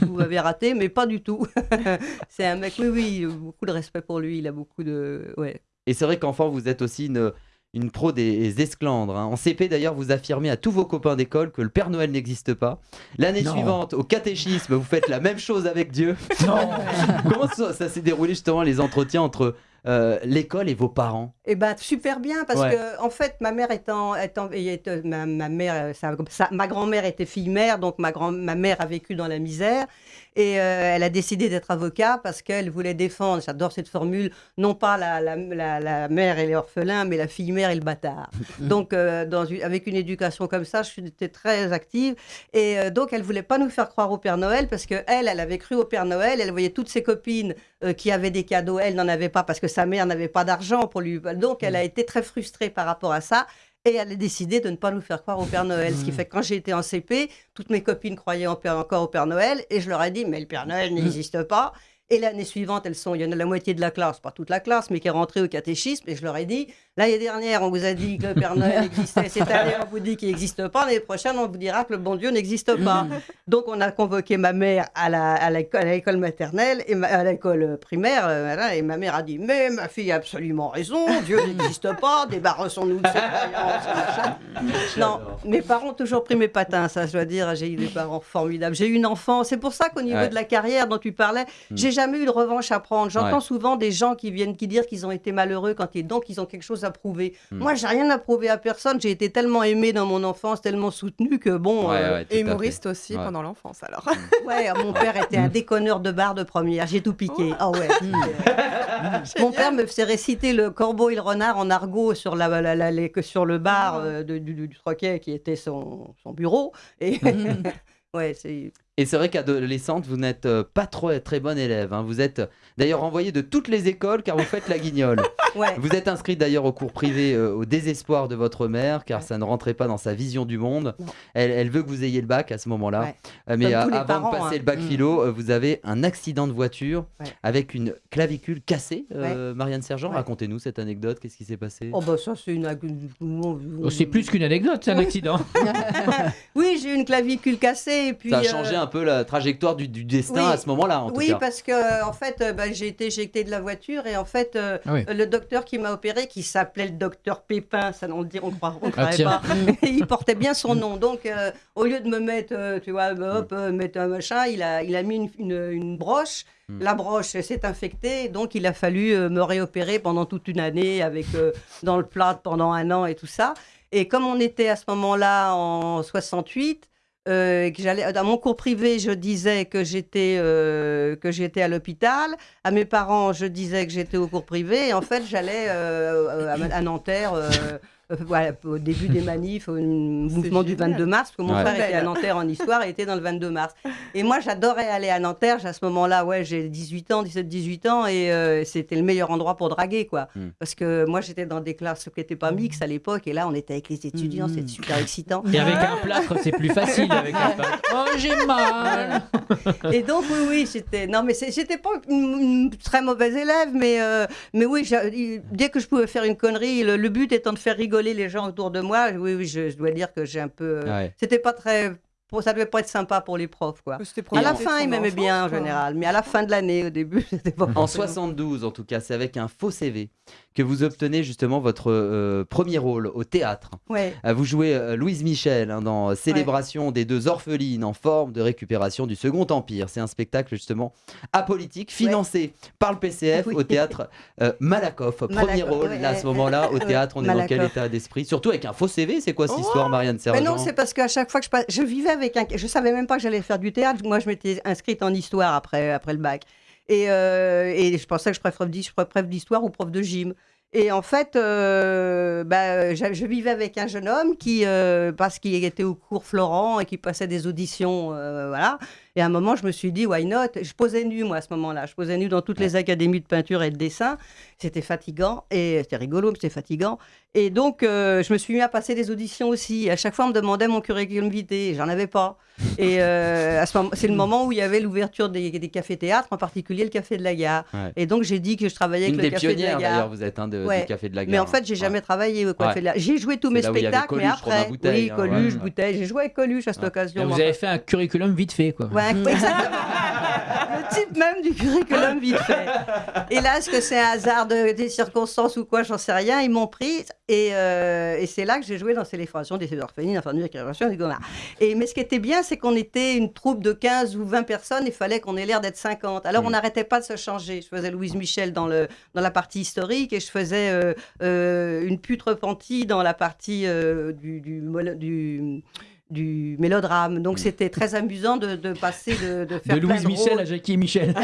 vous avez raté, mais pas du tout. *laughs* c'est un mec, oui, oui, beaucoup de respect pour lui, il a beaucoup de. Ouais. Et c'est vrai qu'enfant, vous êtes aussi une, une pro des esclandres. hein. En CP, d'ailleurs, vous affirmez à tous vos copains d'école que le Père Noël n'existe pas. L'année suivante, au catéchisme, vous faites la même chose avec Dieu. *laughs* Non. *laughs* Comment ça, ça s'est déroulé justement les entretiens entre euh, l'école et vos parents? Eh ben super bien parce Ouais. que en fait ma mère étant, ma, ma mère euh, sa- sa- ma grand-mère était fille mère donc ma grand ma mère a vécu dans la misère et euh, elle a décidé d'être avocat parce qu'elle voulait défendre j'adore cette formule non pas la, la, la, la mère et l'orphelin mais la fille mère et le bâtard. *laughs* Donc euh, dans une- avec une éducation comme ça j'étais très active. Et euh, donc elle voulait pas nous faire croire au Père Noël parce que elle elle avait cru au Père Noël. Elle voyait toutes ses copines qui avaient des cadeaux. Elle n'en avait pas parce que sa mère n'avait pas d'argent pour lui. Donc elle a été très frustrée par rapport à ça et elle a décidé de ne pas nous faire croire au Père Noël. Ce qui fait que quand j'ai été en CP, toutes mes copines croyaient encore au Père Noël et je leur ai dit, mais le Père Noël n'existe pas. Et l'année suivante, elles sont, il y en a la moitié de la classe, pas toute la classe, mais qui est rentrée au catéchisme. Et je leur ai dit, l'année dernière, on vous a dit que le Père Noël *laughs* existait. Cette année, on vous dit qu'il n'existe pas. L'année prochaine, on vous dira que le bon Dieu n'existe pas. *laughs* Donc, on a convoqué ma mère à l'école maternelle et ma- à l'école primaire. euh, voilà, et ma mère a dit, mais ma fille a absolument raison. Dieu *laughs* n'existe pas. Débarrassons-nous de cette croyance. Non, mes parents ont toujours pris mes patins, ça je dois dire, j'ai eu des parents formidables. J'ai eu une enfance, c'est pour ça qu'au niveau Ouais. de la carrière dont tu parlais, j'ai jamais eu de revanche à prendre. J'entends Ouais. souvent des gens qui viennent qui dire qu'ils ont été malheureux quand ils donc ils ont quelque chose à prouver. Hmm. Moi, j'ai rien à prouver à personne, j'ai été tellement aimé dans mon enfance, tellement soutenu que bon Ouais, euh, ouais, Et fait. humoriste aussi pendant l'enfance alors. *laughs* ouais, mon père était un déconneur de bar de première, j'ai tout piqué. Ah ouais. Hmm. *laughs* Mon père me faisait réciter le corbeau et le renard en argot sur, la, sur le bar euh, de- du, du, du troquet qui était son, son bureau. Et *laughs* ouais, c'est. Et c'est vrai qu'adolescente, vous n'êtes euh, pas trop très bonne élève. hein. Vous êtes euh, d'ailleurs envoyée de toutes les écoles car vous faites la guignole. *laughs* Ouais. Vous êtes inscrite d'ailleurs au cours privé euh, au désespoir de votre mère car ça ne rentrait pas dans sa vision du monde. Elle, elle veut que vous ayez le bac à ce moment-là. Ouais. Euh, mais euh, avant parents, de passer hein. le bac Mm. philo, euh, vous avez un accident de voiture Ouais. avec une clavicule cassée. Euh, Marianne Sergent, Ouais. racontez-nous cette anecdote. Qu'est-ce qui s'est passé? Oh bah ça c'est une. Oh, c'est plus qu'une anecdote, c'est un accident. *laughs* Oui, j'ai eu une clavicule cassée et puis. Ça a euh, changé un peu la trajectoire du, du destin oui. à ce moment-là, en tout Oui, cas. parce que euh, en fait, euh, bah, j'ai été éjectée de la voiture et en fait, euh, Ah oui. le docteur qui m'a opéré, qui s'appelait le docteur Pépin, ça on le dit, on on Ah, croirait tiens. pas, *laughs* il portait bien son nom. Donc, euh, au lieu de me mettre, euh, tu vois, bah, hop, mettre un machin, il a, il a mis une, une- une broche. Mm. La broche s'est infectée, donc il a fallu me réopérer pendant toute une année avec euh, dans le plat pendant un an et tout ça. Et comme on était à ce moment-là en 68, euh, que j'allais dans mon cours privé, je disais que j'étais euh, que j'étais à l'hôpital. À mes parents, je disais que j'étais au cours privé. Et en fait, j'allais euh, à, à Nanterre. Euh, voilà, au début des manifs, au mouvement du génial. 22 mars, parce que mon Ouais. frère était à. Nanterre en histoire et était dans le 22 mars. Et moi, j'adorais aller à Nanterre. À ce moment-là, ouais, j'ai 18 ans, 17-18 ans, et euh, c'était le meilleur endroit pour draguer, quoi. Mm. Parce que moi, j'étais dans des classes qui n'étaient pas mixtes à l'époque, et là, on était avec les étudiants, Mm. c'était super excitant. Et avec un plâtre, c'est plus facile avec un *laughs* plâtre. Oh, j'ai mal. Et donc, oui, oui, j'étais. Non, mais j'étais pas une, une très mauvaise élève, mais, euh, mais oui, dès que je pouvais faire une connerie, le, le but étant de faire rigoler les gens autour de moi, oui, oui, je, je dois dire que j'ai un peu. euh, Ouais. C'était pas très. Ça devait pas être sympa pour les profs, quoi. À la fin, ils m'aimaient bien en général, mais à la fin de l'année, au début, *laughs* c'était pas. En forcément. 72, en tout cas, c'est avec un faux CV que vous obtenez justement votre euh, premier rôle au théâtre. Ouais. Euh, Vous jouez euh, Louise Michel hein, dans Célébration des deux orphelines en forme de récupération du Second Empire. C'est un spectacle justement apolitique financé par le PCF Oui. au théâtre euh, Malakoff. Premier Malakoff, rôle, ouais, là, à ce moment-là, au *laughs* théâtre, on est dans quel état d'esprit? Surtout avec un faux CV, c'est quoi cette histoire, Marianne Mais Sergent non, c'est parce qu'à chaque fois que je passe, je vivais avec un, je savais même pas que j'allais faire du théâtre. Moi, je m'étais inscrite en histoire après, après le bac, et, euh, je pensais que je ferais prof d'histoire ou prof de gym. Et en fait, euh, bah, je, vivais avec un jeune homme qui, euh, parce qu'il était au cours Florent et qui passait des auditions, voilà. Et à un moment, je me suis dit, why not? Je posais nu, moi, à ce moment-là. Je posais nu dans toutes les académies de peinture et de dessin. C'était fatigant et c'était rigolo, mais c'était fatigant. Et donc, euh, je me suis mis à passer des auditions aussi. À chaque fois, on me demandait mon curriculum vitae. J'en avais pas. Et euh, à ce moment, c'est le moment où il y avait l'ouverture des, des cafés-théâtres, en particulier le Café de la Gare. Ouais. Et donc, j'ai dit que je travaillais Une avec le Café de la Gare. d'ailleurs, vous êtes un de, Ouais. du Café de la Gare. Mais en fait, j'ai Ouais. jamais travaillé au Café Ouais. de la J'ai joué tous mes spectacles, mais Coluche, après. Bouteille, oui, hein, Coluche, ouais. Bouteille. J'ai joué avec Coluche à cette occasion. Et vous avez fait un curriculum vite fait, quoi. Exactement. le type même du curriculum vite fait. Et là, est-ce que c'est un hasard de, des circonstances ou quoi, j'en sais rien. Ils m'ont pris et, euh, et c'est là que j'ai joué dans Célébration des orphelines, enfin, de récupération des Gomard. Et mais ce qui était bien, c'est qu'on était une troupe de 15 ou 20 personnes. Il fallait qu'on ait l'air d'être 50. Alors on n'arrêtait pas de se changer. Je faisais Louise Michel dans le dans la partie historique et je faisais euh, euh, une pute repentie dans la partie euh, du, du, du du mélodrame. Donc c'était très amusant de, de passer de, de faire De plein Louise Michel rôles. à Jackie et Michel. *laughs*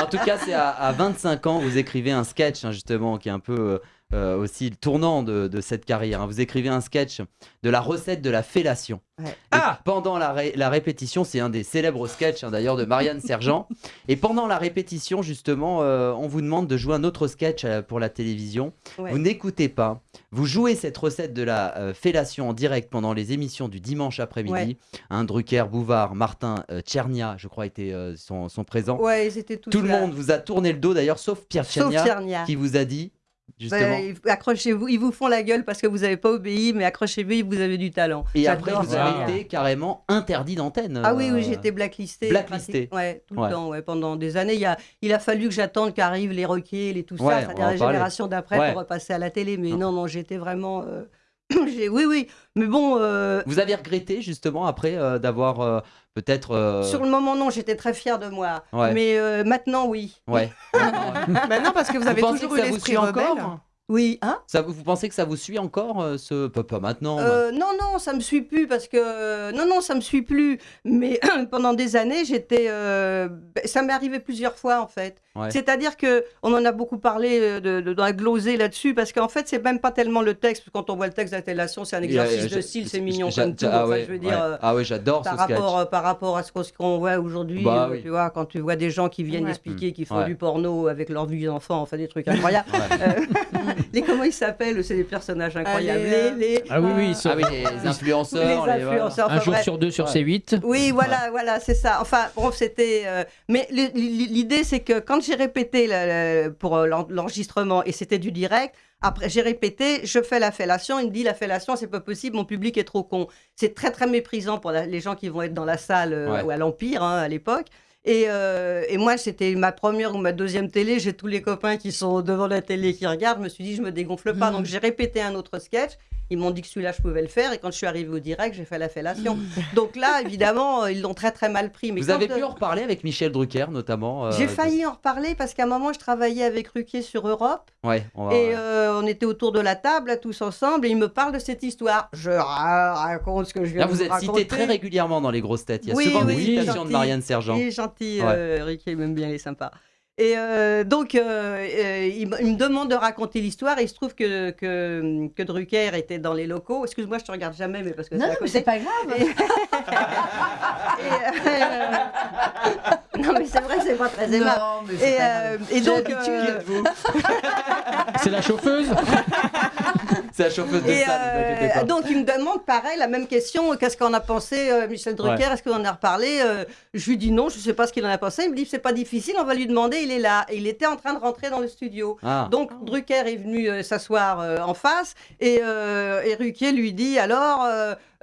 En tout cas, c'est à, à 25 ans, vous écrivez un sketch, hein, justement, qui est un peu euh, aussi le tournant de, de cette carrière. hein. Vous écrivez un sketch de la recette de la fellation. Ouais. Et pendant la, ré- la répétition, c'est un des célèbres sketchs hein, d'ailleurs de Marianne Sergent. Et pendant la répétition, justement, euh, on vous demande de jouer un autre sketch euh, pour la télévision. Ouais. Vous n'écoutez pas. Vous jouez cette recette de la euh, fellation en direct pendant les émissions du dimanche après-midi. Ouais. Un Drucker, Bouvard, Martin, euh, Tchernia, je crois, étaient, euh, sont, sont présents. Ouais, ils étaient tous Tout le monde vous a tourné le dos d'ailleurs, sauf Pierre Tchernia. qui vous a dit justement. Ben, accrochez-vous, ils vous font la gueule parce que vous n'avez pas obéi, mais accrochez-vous, vous avez du talent. et après, vous avez été carrément interdit d'antenne. Ah oui, euh, oui, j'étais blacklisté. blacklisté. Ouais, tout Ouais. le temps, ouais, pendant des années. Il, a, il a fallu que j'attende qu'arrivent les Roquiers, les tout ça, la génération d'après pour repasser à la télé. Mais Non. non, non, j'étais vraiment. euh, *coughs* oui, oui. Mais bon, euh, Vous avez regretté justement après euh, d'avoir euh, peut-être. euh, sur le moment, non, j'étais très fière de moi. Ouais. Mais euh, maintenant, oui. Ouais. *laughs* Bah non, parce que vous avez pensez toujours que eu ça vous l'esprit suit rebelle? encore Oui, hein? Ça, vous, pensez que ça vous suit encore euh, ce pas, pas maintenant Euh, non, non, ça me suit plus parce que non, non, ça me suit plus. Mais *clears throat* pendant des années, j'étais, euh, ben, ça m'est arrivé plusieurs fois en fait. Ouais. C'est-à-dire que on en a beaucoup parlé euh, de, de- dans la glosée là-dessus parce qu'en fait, c'est même pas tellement le texte. parce que Quand on voit le texte d'intellation, c'est un exercice de style, c'est mignon j'a- comme tout. ah Enfin, ouais, je veux ouais. dire. euh, Ah ouais, j'adore ce par sketch. rapport, euh, par rapport à ce qu'on, ce qu'on voit aujourd'hui, Bah euh, oui. tu vois, quand tu vois des gens qui viennent Ouais. expliquer qu'ils font Ouais. du porno avec leurs vues d'enfants, enfin des trucs *laughs* incroyables. Ouais. Euh, *laughs* *laughs* les comment ils s'appellent C'est des personnages incroyables. les, euh, Les- les- Ah oui, oui, ça- Ah oui, les influenceurs. les les- voilà. influenceurs. un jour bref. sur deux sur Ouais. C8. Oui, voilà, voilà, c'est ça. Enfin, bon, c'était. euh, Mais l'idée, c'est que quand j'ai répété le- le- pour euh, l'en- l'enregistrement et c'était du direct, après j'ai répété, je fais la fellation. Il me dit la fellation, c'est pas possible, mon public est trop con. C'est très très méprisant pour la- les gens qui vont être dans la salle euh, Ouais. ou à l'Empire hein, à l'époque. Et, euh, et moi, c'était ma première ou ma deuxième télé. J'ai tous les copains qui sont devant la télé qui regardent. Je me suis dit, je me dégonfle pas. Donc, j'ai répété un autre sketch. Ils m'ont dit que celui-là, je pouvais le faire. Et quand je suis arrivée au direct, j'ai fait la fellation. *laughs* Donc là, évidemment, euh, ils l'ont très, très mal pris. Mais Vous avez euh, pu en reparler avec Michel Drucker notamment. euh, J'ai de- failli en reparler parce qu'à un moment, je travaillais avec Ruquier sur Europe. Ouais, on va. Et euh, on était autour de la table, là, tous ensemble. Et il me parle de cette histoire. Je ra- raconte ce que je viens Là, de vous êtes raconter. cité très régulièrement dans les grosses têtes. Il y a Oui, souvent des oui, citations de. Marianne Sergent. Il est gentil, Ouais. euh, il m'aime bien, il est sympa. Et euh, donc, euh, euh, il, me- il me demande de raconter l'histoire. Et il se trouve que, que, que Drucker était dans les locaux. Excuse-moi, je te regarde jamais, mais parce que Non, non, mais c'est pas grave. Et, *laughs* *laughs* non, mais c'est vrai, c'est pas très aimable. Non, mais c'est Et, pas euh, et donc, euh, *laughs* C'est la chauffeuse *laughs* C'est la chauffeuse de Et salle, euh, pas. donc il me demande pareil la même question. Qu'est-ce qu'on a pensé, euh, Michel Drucker Ouais. Est-ce qu'on en a reparlé Euh, Je lui dis non, je ne sais pas ce qu'il en a pensé. Il me dit c'est pas difficile, on va lui demander. Il est là. Et il était en train de rentrer dans le studio. Ah. Donc Drucker est venu euh, s'asseoir euh, en face et, euh, et Ruquier lui dit alors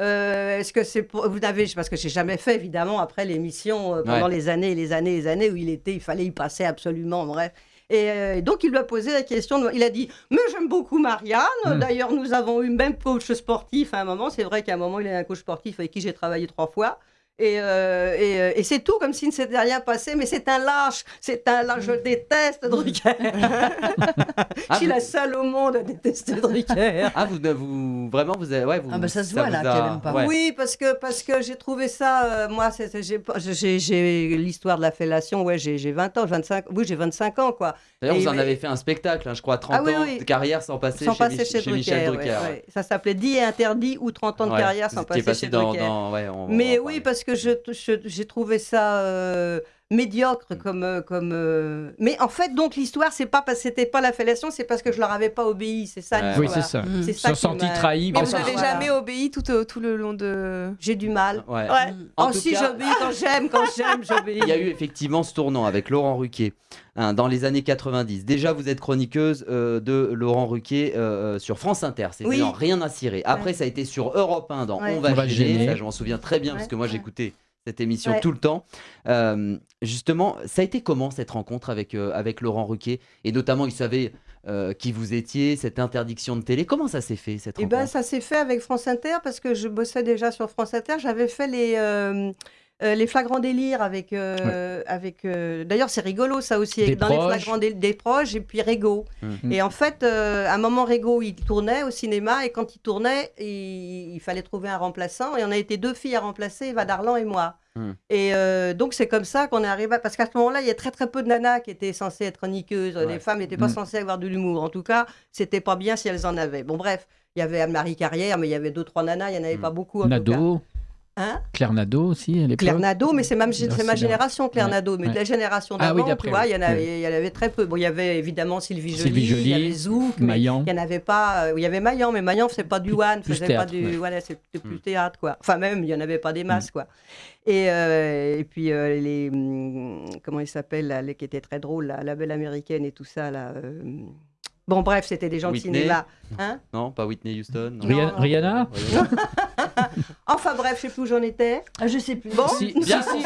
euh, est-ce que c'est pour vous avez parce que j'ai jamais fait évidemment après l'émission euh, pendant Ouais. les années et les années et les années où il était il fallait y passer absolument bref et euh, donc il lui a posé la question de- il a dit mais j'aime beaucoup Marianne Mm. d'ailleurs nous avons eu même coach sportif à un moment c'est vrai qu'à un moment il a un coach sportif avec qui j'ai travaillé trois fois et, euh, et, euh, et c'est tout comme s'il ne s'était rien passé, mais c'est un lâche, c'est un lâche, je le déteste, Drucker. Ah, *laughs* je suis vous- la seule au monde à détester Drucker. Ah, vous, vous vraiment, vous avez. Ouais, vous, Ah, bah, ça se voit, vous là, a- qu'elle pas. ouais. Oui, parce que, parce que j'ai trouvé ça, euh, moi, j'ai l'histoire de la fellation, ouais, j'ai j'ai 20 ans, 25, oui, j'ai 25 ans, quoi. D'ailleurs, vous en avez fait un spectacle, hein, je crois, 30 Ah oui, ans oui. de carrière sans passer, sans chez, passer Mich- chez, chez Michel Drucker. Drucker. ouais, ouais. ouais. Ça s'appelait Dit et interdit ou 30 ans de carrière sans passer chez dans, Drucker. dans- ouais, on- Mais oui, parler. Parce que je- je- j'ai trouvé ça euh, médiocre comme. euh, comme euh, Mais en fait, donc l'histoire, c'est pas parce que c'était pas la fellation, c'est parce que je leur avais pas obéi. C'est ça Ouais. Oui, c'est ça. Mm. C'est Ils ça sont qui sentis trahis. Mais vous ça. n'avez Voilà. jamais obéi tout, au- tout le long de. J'ai du mal. Ouais. Ouais. En oh, si cas- j'obéis quand j'aime, quand j'aime, j'obéis. Il y a eu effectivement ce tournant avec Laurent Ruquier hein, dans les années 90. Déjà, vous êtes chroniqueuse euh, de Laurent Ruquier euh, euh, sur France Inter. C'était Oui. Rien à cirer. Après, ça a été sur Europe 1 dans Ouais. On va, On va gêner. gêner. Ça, je m'en souviens très bien parce que moi, Ouais. j'écoutais cette émission Ouais. tout le temps. Euh, justement, ça a été comment cette rencontre avec, euh, avec Laurent Ruquier? Et notamment, il savait euh, qui vous étiez, cette interdiction de télé. Comment ça s'est fait cette Eh rencontre? ben, ça s'est fait avec France Inter parce que je bossais déjà sur France Inter. J'avais fait les, euh, les flagrants délires avec. euh, avec euh, D'ailleurs, c'est rigolo ça aussi. Des dans les flagrants dé- des proches et puis Régo. Mhm. Et en fait, à un moment, Régo, il tournait au cinéma et quand il tournait, il, il fallait trouver un remplaçant. Et on a été deux filles à remplacer, Eva Darlan et moi. Mhm. Et donc, c'est comme ça qu'on est arrivé. à- Parce qu'à ce moment-là, il y a très très peu de nanas qui étaient censées être chroniqueuses. Ouais. Les femmes n'étaient pas Mhm. censées avoir de l'humour. En tout cas, c'était pas bien si elles en avaient. Bon, bref. Il y avait Anne-Marie Carrière, mais il y avait deux, trois nanas, il n'y en avait pas beaucoup. En tout cas. Hein Claire Nado aussi à l'époque. Claire Nadeau, mais c'est ma, c'est c'est génération, Claire Ouais, Nadeau. Mais ouais. de la génération Ah oui, d'avant, d'après, tu vois, il y, en oui. avait, il y en avait très peu. Bon, il y avait évidemment Sylvie Joly, Sylvie il y avait Joly, Zouk, mais Maillan. il n'y en avait pas. euh, Il y avait Maillan, mais Maillan faisait pas du one, faisait théâtre, pas du. ouais. Voilà, c'était plus Mm. théâtre, quoi. Enfin, même, il n'y en avait pas des masses, quoi. Et, euh, et puis, euh, les. hum, Comment il s'appelle, là, les qui étaient très drôles, là, la belle américaine et tout ça, là. euh, Bon, bref, c'était des gens Whitney. de cinéma. Hein? Non, pas Whitney Houston. non. Rihanna? Rihanna. *laughs* Enfin, bref, je sais plus où j'en étais. Ah, je sais plus. Bon. Si, Bien, si.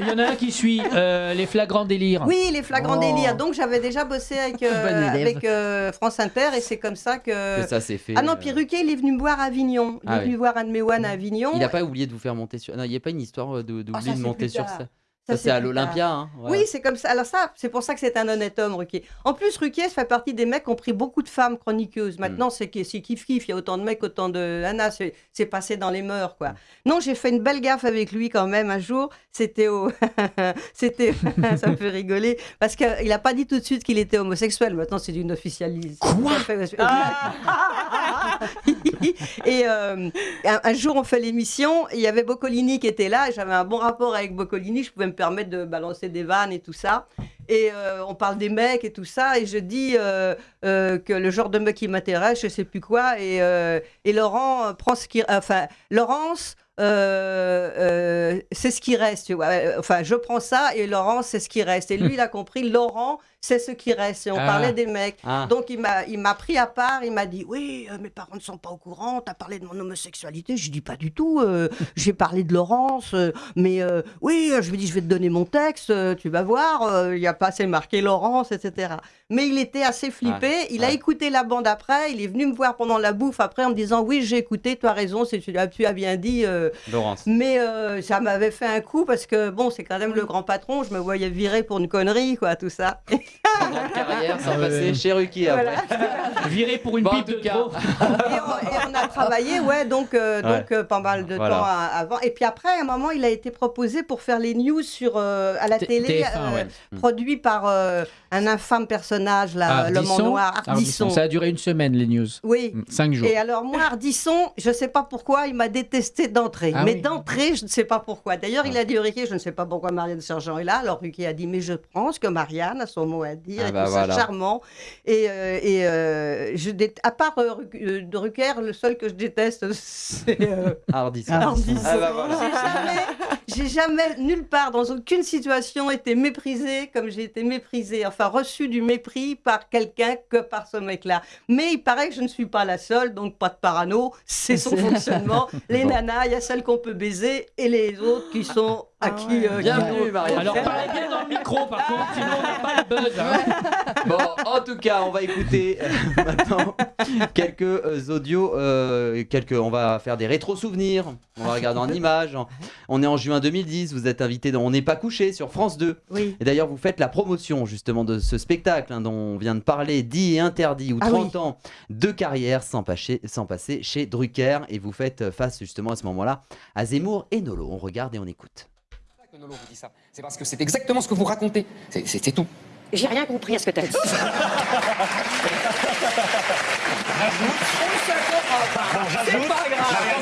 Il y en a un qui suit euh, les flagrants délires. Oui, les flagrants Oh. délires. Donc j'avais déjà bossé avec, euh, avec euh, France Inter et c'est comme ça que. Que ça s'est fait. Ah non, puis Ruquier, il est venu me voir à Avignon. Il Ah est venu oui. voir Anne Méouane à Avignon. Il n'a pas oublié de vous faire monter sur. Non, il n'y a pas une histoire de- de c'est monter sur ça. Ça, c'est à l'Olympia. Hein. Oui, c'est comme ça. Alors ça, c'est pour ça que c'est un honnête homme, Ruquier. En plus, Ruquier fait partie des mecs qui ont pris beaucoup de femmes chroniqueuses. Mm. Maintenant, c'est que- c'est kiff kiff. Il y a autant de mecs, autant de Anna. C'est passé dans les mœurs, Mm. quoi. Non, j'ai fait une belle gaffe avec lui quand même un jour. C'était au, *laughs* c'était, *laughs* ça me fait rigoler parce qu'il n'a pas dit tout de suite qu'il était homosexuel. Maintenant, c'est une officialise. Quoi? *laughs* Et euh, un, un jour, on fait l'émission. Il y avait Boccolini qui était là. J'avais un bon rapport avec Boccolini. Je pouvais me permettre de balancer des vannes et tout ça. Et euh, on parle des mecs et tout ça. Et je dis euh, euh, que le genre de mec qui m'intéresse, je sais plus quoi. Et, et Laurent prend ce qui. Enfin, Laurence. c'est ce qui reste, tu vois. Enfin, je prends ça et Laurent, c'est ce qui reste. Et lui, il a compris, Laurent, c'est ce qui reste. Et on Ah. parlait des mecs. Ah. Donc il m'a, il m'a pris à part, il m'a dit oui, euh, mes parents ne sont pas au courant, t'as parlé de mon homosexualité, je dis pas du tout, euh, *laughs* j'ai parlé de Laurence, euh, mais oui, je lui dis je vais te donner mon texte, tu vas voir, il y a pas assez marqué Laurence, etc. Mais il était assez flippé, il a écouté la bande après, il est venu me voir pendant la bouffe après en me disant oui j'ai écouté, tu as raison, tu, as, tu as bien dit, Laurence. mais ça m'avait fait un coup parce que bon c'est quand même le grand patron, je me voyais virer pour une connerie quoi, tout ça. *laughs* Grande carrière sans Ah passer chez Ruki après. Voilà. Viré pour une Bon, en pipe tout de cas. trop. et, on, et on a travaillé, ouais, donc, euh, Ouais. donc euh, pas mal de Voilà. temps à- avant. Et puis après, à un moment, il a été proposé pour faire les news sur, euh, à la T- télé, TF1, euh, ouais. produit par euh, un infâme personnage, là, l'homme en Ardisson. noir, Ardisson. Ardisson. Ça a duré une semaine, les news. Oui. Mm, Cinq jours. Et alors moi, Ardisson, je ne sais pas pourquoi, il m'a détesté d'entrée. Ah mais oui. d'entrée, je ne sais pas pourquoi. D'ailleurs, il a dit au Riquet, je ne sais pas pourquoi Marianne Sergent est là. Alors Riquet a dit, mais je pense que Marianne, à son mot à dire. Ah et bah tout voilà. ça charmant. Et, euh, et euh, je dé- à part euh, euh, de Rucker, le seul que je déteste, *laughs* c'est. Ah bah voilà. J'ai jamais, nulle part, dans aucune situation, été méprisée comme j'ai été méprisée, enfin reçue du mépris par quelqu'un que par ce mec-là. Mais il paraît que je ne suis pas la seule, donc pas de parano, c'est son fonctionnement. *laughs* Les Bon. nanas, il y a celles qu'on peut baiser et les autres qui sont à Ah qui. ouais. euh, Bienvenue, qui- Marianne. Alors parlez bien dans le micro par contre, sinon on n'a pas le buzz. hein. *laughs* Bon, en tout cas, on va écouter euh, *laughs* maintenant quelques euh, audios, euh, quelques, on va faire des rétro-souvenirs, on va regarder en images. On est en juin 2010, vous êtes invité dans On n'est pas couché sur France 2. Oui. Et d'ailleurs, vous faites la promotion justement de ce spectacle hein, dont on vient de parler, dit et interdit, ou Ah 30 oui. ans de carrière sans, passer- sans passer chez Drucker. Et vous faites face justement à ce moment-là à Zemmour et Nolo. On regarde et on écoute. que Nolo vous dit ça. C'est parce que c'est exactement ce que vous racontez. C'est- tout. J'ai rien compris à ce que t'as dit. *laughs*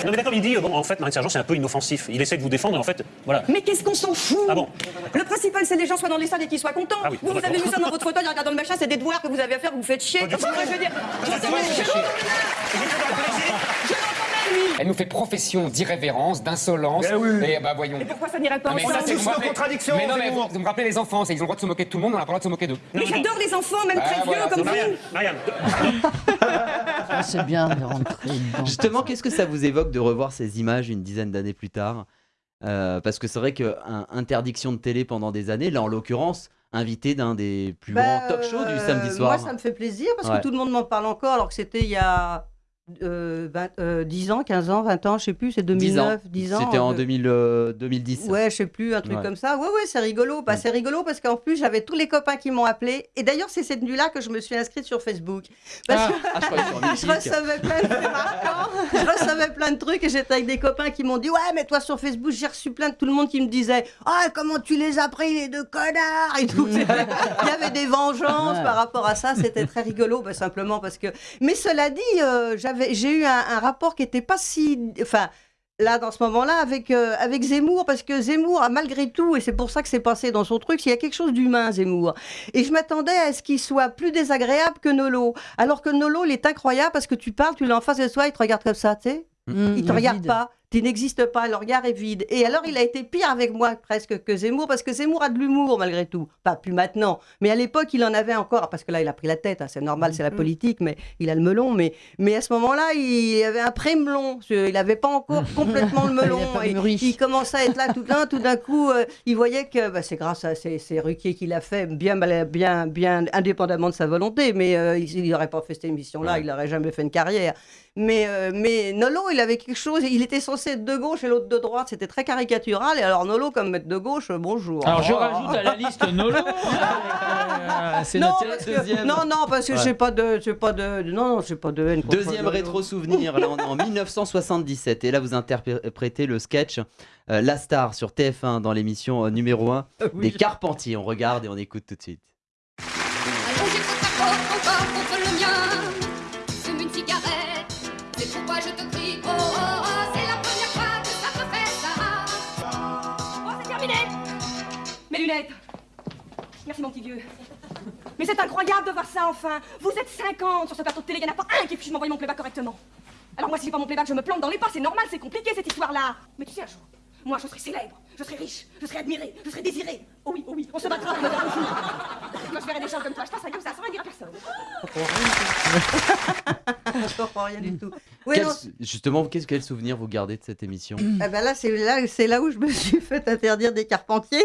Non mais d'accord, il dit, euh, bon, en fait, Marine Sergent, c'est un peu inoffensif. Il essaie de vous défendre, et en fait, voilà. Mais qu'est-ce qu'on s'en fout Ah bon Le principal, c'est que les gens soient dans les salles et qu'ils soient contents. Ah oui, vous, vous avez vu ça dans votre fauteuil en regardant le machin, c'est des devoirs que vous avez à faire, vous vous faites chier. Moi, je veux dire, je sais. Elle nous fait profession d'irrévérence, d'insolence. Ben oui. Et bah voyons. Et pourquoi ça n'irait pas Non, mais ça, c'est moi, nos mais- contradictions, Mais non, mais vous, vous me rappelez les enfants, c'est- ils ont le droit de se moquer de tout le monde, on a pas le droit de se moquer d'eux. Mais j'adore les enfants, même Ah, très vieux comme vous. Marianne, Marianne, Ah, *laughs* c'est bien de rentrer dedans. Justement, qu'est-ce que ça vous évoque de revoir ces images une dizaine d'années plus tard? Euh, Parce que c'est vrai que un- interdiction de télé pendant des années, là en l'occurrence, invité d'un des plus Bah, grands talk shows du euh, samedi soir. Moi, ça me fait plaisir parce Ouais. que tout le monde m'en parle encore, alors que c'était il y a euh, 20, euh, 10 ans, 15 ans, 20 ans, je sais plus, c'est 2009, 10 ans. C'était en euh, 2000, euh, 2010. Ouais, je sais plus, un truc Ouais. comme ça. Ouais, ouais, c'est rigolo. Bah. C'est rigolo parce qu'en plus, j'avais tous les copains qui m'ont appelé. Et d'ailleurs, c'est cette nuit-là que je me suis inscrite sur Facebook. Parce Ah, que ah, je *laughs* je recevais plein de... je recevais plein de trucs et j'étais avec des copains qui m'ont dit Ouais, mais toi sur Facebook, j'ai reçu plein de tout le monde qui me disait Ah, comment tu les as pris, les deux connards? et tout. *laughs* Il y avait des vengeances Ouais. par rapport à ça. C'était très rigolo, bah, simplement parce que. Mais cela dit, euh, j'avais, j'ai eu un, un rapport qui n'était pas si. Enfin. Là, dans ce moment-là, avec, euh, avec Zemmour, parce que Zemmour a malgré tout, et c'est pour ça que c'est passé dans son truc, il y a quelque chose d'humain, Zemmour. Et je m'attendais à ce qu'il soit plus désagréable que Nolo. Alors que Nolo, il est incroyable parce que tu parles, tu l'as en face de toi, il te regarde comme ça, tu sais. Mmh, Il te regarde vide. pas, tu n'existes pas, le regard est vide. Et alors, il a été pire avec moi presque que Zemmour, parce que Zemmour a de l'humour malgré tout. Pas plus maintenant, mais à l'époque, il en avait encore, parce que là, il a pris la tête, hein, c'est normal, c'est la Mhm. politique, mais il a le melon. Mais, mais à ce moment-là, il avait un pré-melon, il n'avait pas encore *laughs* complètement le melon. Il Et il commençait à être là tout d'un, tout d'un coup, euh, il voyait que bah, c'est grâce à c'est, c'est Ruquier qui l'a fait, bien, bien, bien indépendamment de sa volonté, mais euh, il n'aurait pas fait cette émission-là, Ouais. il n'aurait jamais fait une carrière. Mais, euh, mais Nolo, il avait quelque chose, il était censé être de gauche et l'autre de droite, c'était très caricatural. Et alors Nolo, comme maître de gauche, euh, bonjour. Alors je Oh. rajoute à la liste Nolo. *laughs* euh, c'est non, que- deuxième. non, non, parce que Ouais. j'ai pas de, j'ai pas de, non, non, j'ai pas de haine. Deuxième Nolo. rétro-souvenir, là on est en *laughs* 1977 et là vous interprétez le sketch euh, La Star sur TF1 dans l'émission numéro 1 Oui, des je- Carpentiers. On regarde et on écoute tout de suite. Merci, mon petit vieux. Mais c'est incroyable de voir ça, enfin Vous êtes 50 sur ce plateau de télé, il n'y en a pas un qui fiche m'envoyer mon playback correctement. Alors moi, si j'ai pas mon playback, je me plante dans les pas, c'est normal, c'est compliqué, cette histoire-là. Mais tu sais, un jour, moi, je serai célèbre, je serai riche, je serai admiré, je serai désiré. Oh oui, oh oui, on se battra pour me faire. Moi, je verrai des gens comme toi, je passerai comme ça, sans rien dire à personne. Je comprends rien du tout. Oui, Quel- non, justement, qu'est-ce quel souvenir vous gardez de cette émission? Eh ben là, c'est là, c'est là où je me suis fait interdire des Carpentiers.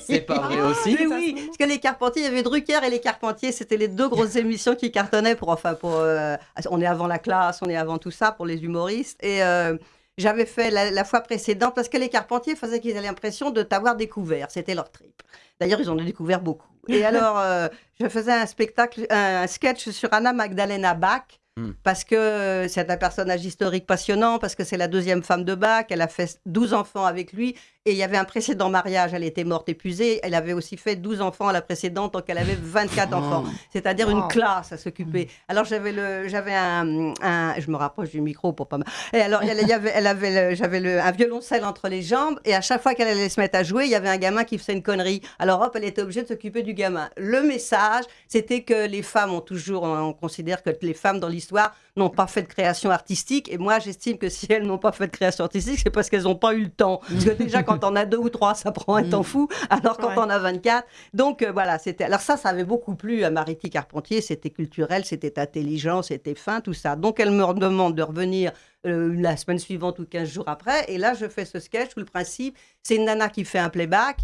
C'est pas vrai aussi Mais oui, parce que les Carpentiers, il y avait Drucker et les Carpentiers, c'était les deux grosses *laughs* émissions qui cartonnaient pour, enfin, pour, euh, on est avant la classe, on est avant tout ça pour les humoristes. Et euh, j'avais fait la, la fois précédente parce que les Carpentiers faisaient qu'ils avaient l'impression de t'avoir découvert, c'était leur trip. D'ailleurs, ils en ont découvert beaucoup. Et *laughs* alors, euh, je faisais un spectacle, un sketch sur Anna Magdalena Bach. Hmm. Parce que c'est un personnage historique passionnant, parce que c'est la deuxième femme de Bach, elle a fait 12 enfants avec lui, Et il y avait un précédent mariage, elle était morte épuisée. Elle avait aussi fait 12 enfants à la précédente, donc elle avait 24 enfants. C'est-à-dire une classe à s'occuper. Alors j'avais le, j'avais un, un- je me rapproche du micro pour pas. Et alors elle, y avait, elle avait, j'avais le- un violoncelle entre les jambes, et à chaque fois qu'elle allait se mettre à jouer, il y avait un gamin qui faisait une connerie. Alors hop, elle était obligée de s'occuper du gamin. Le message, c'était que les femmes ont toujours, on considère que les femmes dans l'histoire n'ont pas fait de création artistique, et moi j'estime que si elles n'ont pas fait de création artistique, c'est parce qu'elles n'ont pas eu le temps. Parce que déjà quand on a deux ou trois, ça prend un temps fou, alors quand Ouais. on a 24, donc euh, voilà, c'était. Alors ça, ça avait beaucoup plu à Mariti Carpentier. C'était culturel, c'était intelligent, c'était fin, tout ça. Donc elle me demande de revenir euh, la semaine suivante ou 15 jours après. Et là, je fais ce sketch où le principe, c'est une nana qui fait un playback.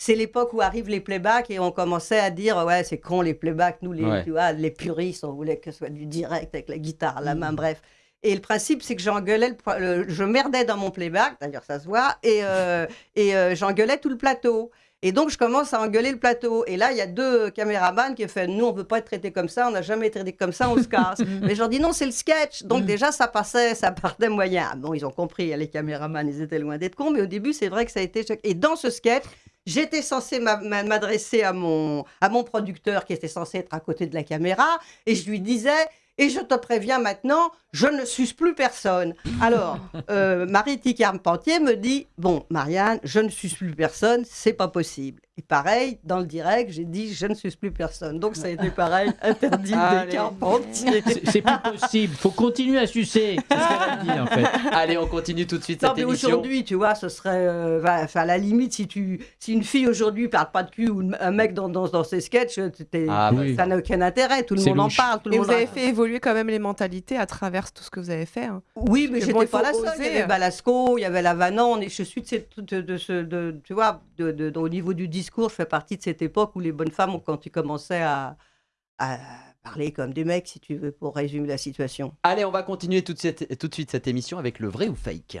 C'est l'époque où arrivent les playbacks et on commençait à dire ouais c'est con les playbacks nous les Ouais. tu vois les puristes on voulait que ce soit du direct avec la guitare à la main bref et le principe c'est que j'engueulais le je merdais dans mon playback d'ailleurs ça se voit et euh, et euh, j'engueulais tout le plateau et donc, je commence à engueuler le plateau. Et là, il y a deux caméramans qui ont fait Nous, on ne veut pas être traités comme ça, on n'a jamais été traités comme ça, on se casse. *laughs* Mais je leur dis Non, c'est le sketch. Donc, déjà, ça passait, ça partait moyen. Ah, Bon, ils ont compris, les caméramans, ils étaient loin d'être cons. Mais au début, c'est vrai que ça a été. Et dans ce sketch, J'étais censée m'a- m'a- m'adresser à mon, à mon producteur qui était censé être à côté de la caméra et je lui disais et je te préviens maintenant, je ne suce plus personne. Alors, *laughs* euh, Marie-Ti Carpentier me dit Bon, Marianne, je ne suce plus personne, c'est pas possible. Et pareil, dans le direct, j'ai dit Je ne suce plus personne. Donc, ça a été pareil, *laughs* interdit des Carpentier. C'est plus possible. Faut continuer à sucer. C'est ce qu'elle a dit en fait. Allez, on continue tout de suite Non, cette mais émission. aujourd'hui, tu vois, ce serait. euh, à la limite, si, tu, si une fille aujourd'hui parle pas de cul ou un mec dans, dans, dans ses sketchs, t'es- Ah, bah, Oui. ça n'a aucun intérêt. Tout le monde en parle. Tout le Et monde vous en- avez fait évoluer quand même les mentalités à travers tout ce que vous avez fait. hein. Oui, mais Mais j'étais bon, pas la seule. Il y avait Balasco, il y avait Lavanon. Et je suis de, cette, de, de ce. De, tu vois, de, de- de- au niveau du discours, je fais partie de cette époque où les bonnes femmes, ont- quand tu commençais à, parler comme des mecs, si tu veux, pour résumer la situation. Allez, on va continuer tout de suite cette émission avec le vrai ou fake.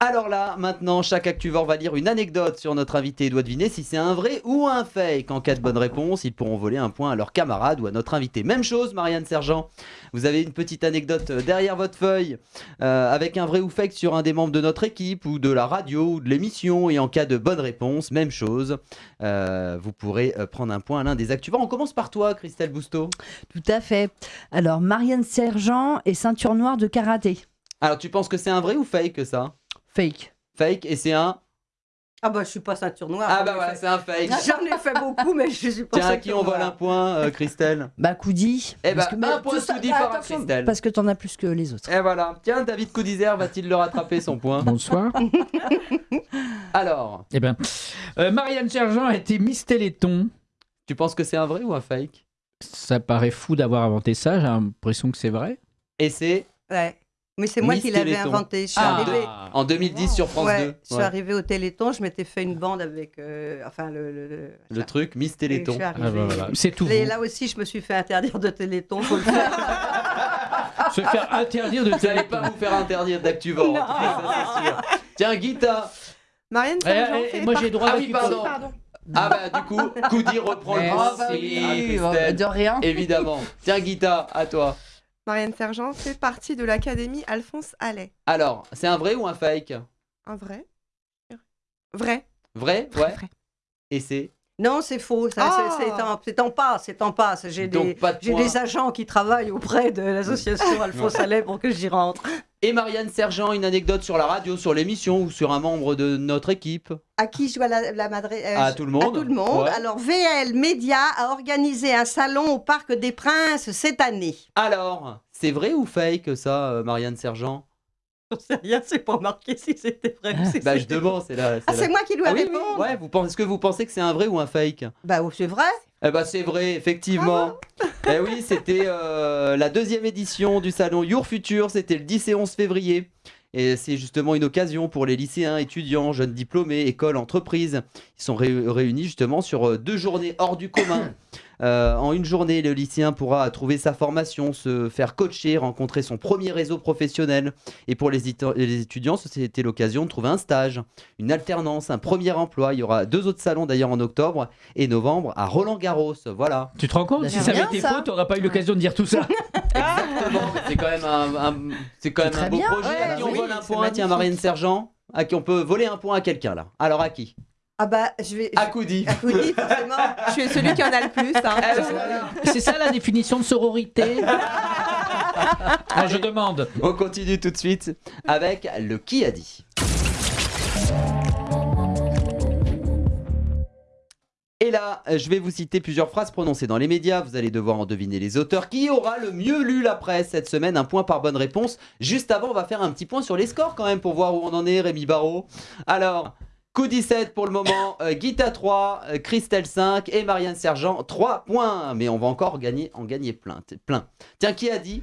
Alors là, maintenant, chaque Actuvore va lire une anecdote sur notre invité et doit deviner si c'est un vrai ou un fake. En cas de bonne réponse, ils pourront voler un point à leur camarade ou à notre invité. Même chose, Marianne Sergent. Vous avez une petite anecdote euh, derrière votre feuille euh, avec un vrai ou fake sur un des membres de notre équipe ou de la radio ou de l'émission. Et en cas de bonne réponse, même chose. Euh, vous pourrez prendre un point à l'un des Actuvores. On commence par toi, Christelle Bousteau. Tout à fait. Alors, Marianne Sergent et ceinture noire de karaté. Alors, tu penses que c'est un vrai ou fake ça? Fake. Fake et c'est un. Ah bah je suis pas ceinture noire. Ah j'en bah voilà, fait- c'est un fake. *laughs* J'en ai fait beaucoup, mais je suis pas Tiens, à qui on vole un point, euh, Christelle? Bah, Coudi. Eh Parce bah, un point Coudi par attention, Christelle. Parce que t'en as plus que les autres. Et voilà. Tiens, David Coudizer va-t-il le rattraper son point? Bonsoir. *laughs* Alors, Eh ben, euh, Marianne Sergent a été Miss Téléthon. tu penses que c'est un vrai ou un fake? Ça paraît fou d'avoir inventé ça. J'ai l'impression que c'est vrai. Et c'est Ouais. Mais c'est moi Miss qui l'avais Téléthon. inventé. Je suis Ah, arrivée. en 2010 sur France ouais, 2. je suis Ouais. arrivée au Téléthon, je m'étais fait une bande avec, euh, enfin le, le, le- Le truc, Miss Et je Téléthon. suis Ah, bah, voilà. C'est tout. Et vous. là aussi, je me suis fait interdire de Téléthon. Faut le faire. *laughs* Se faire interdire de Vous n'allez pas vous faire interdire d'Actuvore. en tout cas, ça, c'est sûr. Tiens, Guita. Marianne Eh, eh, fait moi, j'ai droit Ah à oui, pardon. Ah bah du coup, Coudi reprend le à Christelle. de rien. Évidemment. Tiens, Guita, à toi. Marianne Sergent fait partie de l'Académie Alphonse Allais. Alors, c'est un vrai ou un fake? Un vrai Vrai. Vrai Vrai, Ouais. vrai. Et c'est? Non, c'est faux. Ah. c'est- en, passe, c'est en passe. J'ai des, pas de j'ai point. des agents qui travaillent auprès de l'association Alphonse Allais pour que j'y rentre. Et Marianne Sergent, une anecdote sur la radio, sur l'émission ou sur un membre de notre équipe? À qui je dois la, la madre euh, À tout le monde. À tout le monde. Ouais. Alors, VL Média a organisé un salon au Parc des Princes cette année. Alors, c'est vrai ou fake ça, euh, Marianne Sergent? J'en sais rien, c'est pas marqué si c'était vrai ou si Bah je c'était demande, c'est là. Ah, c'est moi qui dois Ah oui, oui, répondre ouais, vous pensez, est-ce que vous pensez que c'est un vrai ou un fake? Bah, oh, c'est vrai. Eh bah c'est vrai, effectivement. *laughs* eh oui, c'était euh, la deuxième édition du salon Your Future, c'était le 10 et 11 février. Et c'est justement une occasion pour les lycéens, étudiants, jeunes diplômés, écoles, entreprises. Ils sont ré- réunis justement sur euh, deux journées hors du commun. Euh, en une journée, le lycéen pourra trouver sa formation, se faire coacher, rencontrer son premier réseau professionnel. Et pour les, étu- les étudiants, c'était l'occasion de trouver un stage, une alternance, un premier emploi. Il y aura deux autres salons d'ailleurs en octobre et novembre à Roland Garros. Voilà. Tu te rends compte Bah, Si ça avait été faux, t'aurais pas eu l'occasion de dire tout ça. *laughs* Exactement. C'est quand même un, un- c'est quand même très un beau bien. projet. à qui on oui, vole un point Tiens. Marianne Sergent. À qui on peut voler un point à quelqu'un là. Alors à qui? Ah bah, je vais. À Koudi. À *laughs* Koudi, forcément. Je suis celui qui en a le plus. hein. C'est ça la définition de sororité Ah, Je demande. On continue tout de suite avec le qui a dit. Et là, je vais vous citer plusieurs phrases prononcées dans les médias. Vous allez devoir en deviner les auteurs. Qui aura le mieux lu la presse cette semaine? Un point par bonne réponse. Juste avant, on va faire un petit point sur les scores quand même pour voir où on en est, Rémi Barrault. Alors, coup 17 pour le moment, euh, Guita 3, euh, Christelle 5 et Marianne Sergent 3 points. Mais on va encore gagner, en gagner plein. plein. Tiens, qui a dit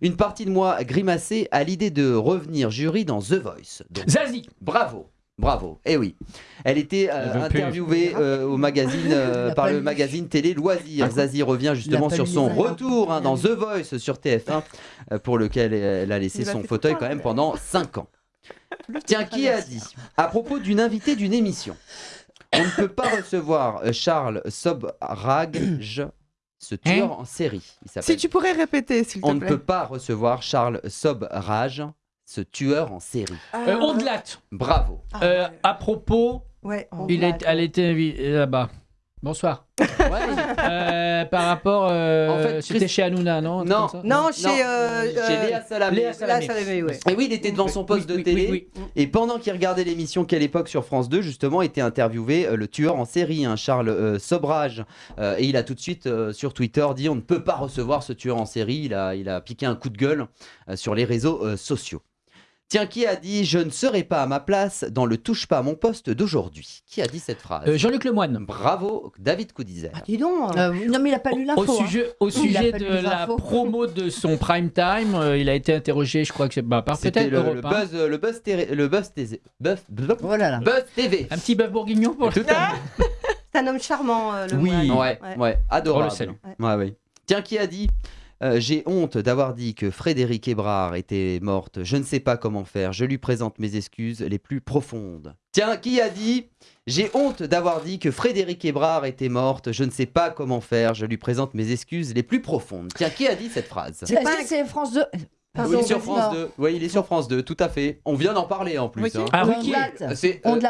Une partie de moi grimacée à l'idée de revenir jury dans The Voice. Donc, Zazie. Bravo, bravo. Eh oui. Elle était euh, interviewée euh, au magazine euh, par le magazine Télé Loisirs. Ah, Zazie revient justement sur son retour hein, dans The Voice sur TF1 euh, pour lequel elle a laissé son fauteuil quand même pendant 5 ans. Tiens, qui a dit à propos d'une invitée d'une émission On ne peut pas recevoir euh, Charles Sobrage, ce tueur en série. Il. Si tu pourrais répéter, s'il te On ne plaît. peut pas recevoir Charles Sobrage, ce tueur en série. Euh, Ondelat. Bravo. Ah, Euh, ouais. à propos, Ouais, on il va- est, elle était invitée là-bas. Bonsoir. Ouais. Euh, par rapport, euh, En fait, c'était Chris- chez Hanouna, non Non. comme ça Non, chez. euh, Chez euh, Léa Salamé. Léa Salamé. ouais. Et oui, il était devant son poste Oui, de oui, télé. oui, oui. Et pendant qu'il regardait l'émission Quelle époque sur France 2, justement, était interviewé euh, le tueur en série, hein, Charles euh, Sobrage. Euh, et il a tout de suite euh, sur Twitter dit on ne peut pas recevoir ce tueur en série. Il a, il a piqué un coup de gueule euh, sur les réseaux euh, sociaux. Tiens, qui a dit Je ne serai pas à ma place dans le touche pas à mon poste d'aujourd'hui Qui a dit cette phrase Euh, Jean-Luc Lemoyne. Bravo, David Coudizer. Ah, dis donc. Euh, non, mais il a pas lu Au l'info. hein. sujet, au sujet de la promo de son prime time, euh, il a été interrogé, je crois que c'est bah, par peut-être le, Europe le 1. buzz, le buzz, le buzz, télé- buzz, buzz- Oh là là. buzz TV. Un petit bœuf bourguignon pour Tout à. *laughs* C'est un homme charmant, euh, le Oui. Ouais, ouais, adorable. Le. Ouais, ouais. Tiens, qui a dit euh, J'ai honte d'avoir dit que Frédéric Hébrard était morte. Je ne sais pas comment faire. Je lui présente mes excuses les plus profondes. Tiens, qui a dit J'ai honte d'avoir dit que Frédéric Hébrard était morte. Je ne sais pas comment faire. Je lui présente mes excuses les plus profondes. Tiens, qui a dit cette phrase? C'est France 2 Pardon, Oui, sur. France 2. Oui, il est sur France 2, tout à fait. On vient d'en parler en plus. Ruquier hein. Ah, date. C'est On euh, dit.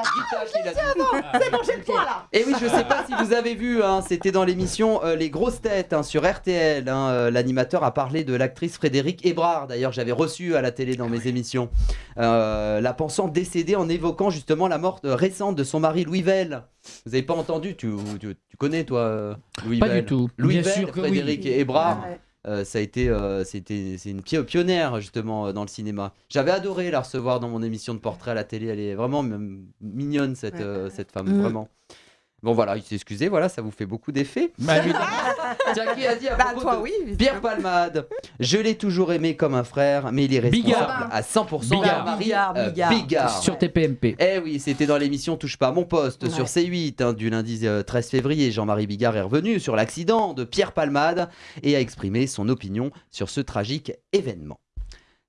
C'est bon, j'ai le point là. Et oui, je sais pas si vous avez vu, hein, c'était dans l'émission euh, Les Grosses Têtes hein, sur RTL. hein, euh, L'animateur a parlé de l'actrice Frédéric Hébrard. D'ailleurs, j'avais reçu à la télé dans mes émissions. Euh, la pensant décédée en évoquant justement la mort récente de son mari Louis Vell. Vous avez pas entendu tu, tu, tu connais toi Louis Pas Vell du tout. Louis Bien Vell, sûr que oui. Frédéric Hébrard. Ah, ouais. Euh, ça a été, euh, c'était, c'est une pio- pionnière justement euh, dans le cinéma. J'avais adoré la recevoir dans mon émission de portrait à la télé. Elle est vraiment mignonne cette, Ouais, euh, cette femme, Mm. vraiment. Bon voilà, il s'est excusé, voilà, ça vous fait beaucoup d'effets. *laughs* Bah. *laughs* Tiens, qui a dit à Bah, propos toi, de oui. Pierre Palmade Je l'ai toujours aimé comme un frère, mais il est responsable Bigard. à 100% Bigard. Bigard, euh, Bigard. Bigard. sur TPMP. Eh oui, c'était dans l'émission Touche pas à mon poste Ouais. sur C8 hein, du lundi euh, 13 février. Jean-Marie Bigard est revenu sur l'accident de Pierre Palmade et a exprimé son opinion sur ce tragique événement.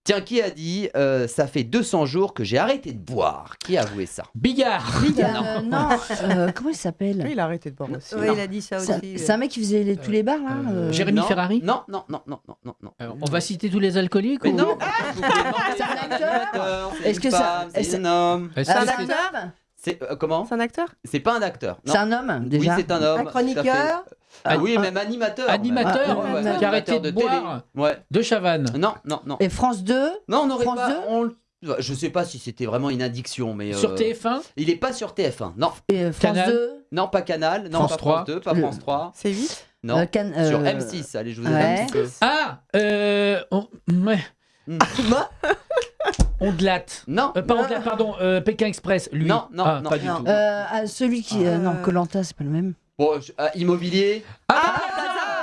Tiens, qui a dit euh, Ça fait 200 jours que j'ai arrêté de boire? Qui a avoué ça? Bigard. Euh, non, *laughs* euh, comment il s'appelle? Lui, il a arrêté de boire aussi. Ouais, Non. il a dit ça C'est aussi. un- c'est un mec qui faisait les- tous les bars là Euh, euh, Jérémy Non, Ferrari? Non, non, non, non, non, non, On va citer tous les alcooliques Mais ou- non. Vous pouvez demander, C'est un acteur. C'est Est-ce une que ça- femme, est-ce- c'est un homme. Est-ce que Ah, c'est- acteur C'est euh, comment C'est un acteur C'est pas un acteur. non. C'est un homme déjà Oui, c'est un homme. Un tout à chroniqueur fait. Ah, Un- oui, un- même animateur. Animateur, même. euh, Ouais, qui a arrêté de télé. boire. Ouais. De Chavannes. Non, non, non. Et France 2 Non, on n'aurait France pas. 2 on le- Je sais pas si c'était vraiment une addiction, mais. Sur euh, TF1 Il est pas sur TF1. Non, et euh, France Canal. 2 non, pas Canal, non, France pas 3. France 2, pas Le- France 3. C'est 8 Non. euh, Can- Sur euh, M6, allez, je vous aide ouais. un petit peu. Ah euh, on... ouais. Hmm. *laughs* Ondelat. Non, Euh, pas Ondelat, pardon, euh, Pékin Express, lui. Non, non, Ah, non. pas du Non. tout. euh, ah, celui qui. euh, Euh, Non, Colanta, c'est pas le même. Bon, je- ah, immobilier. Ah,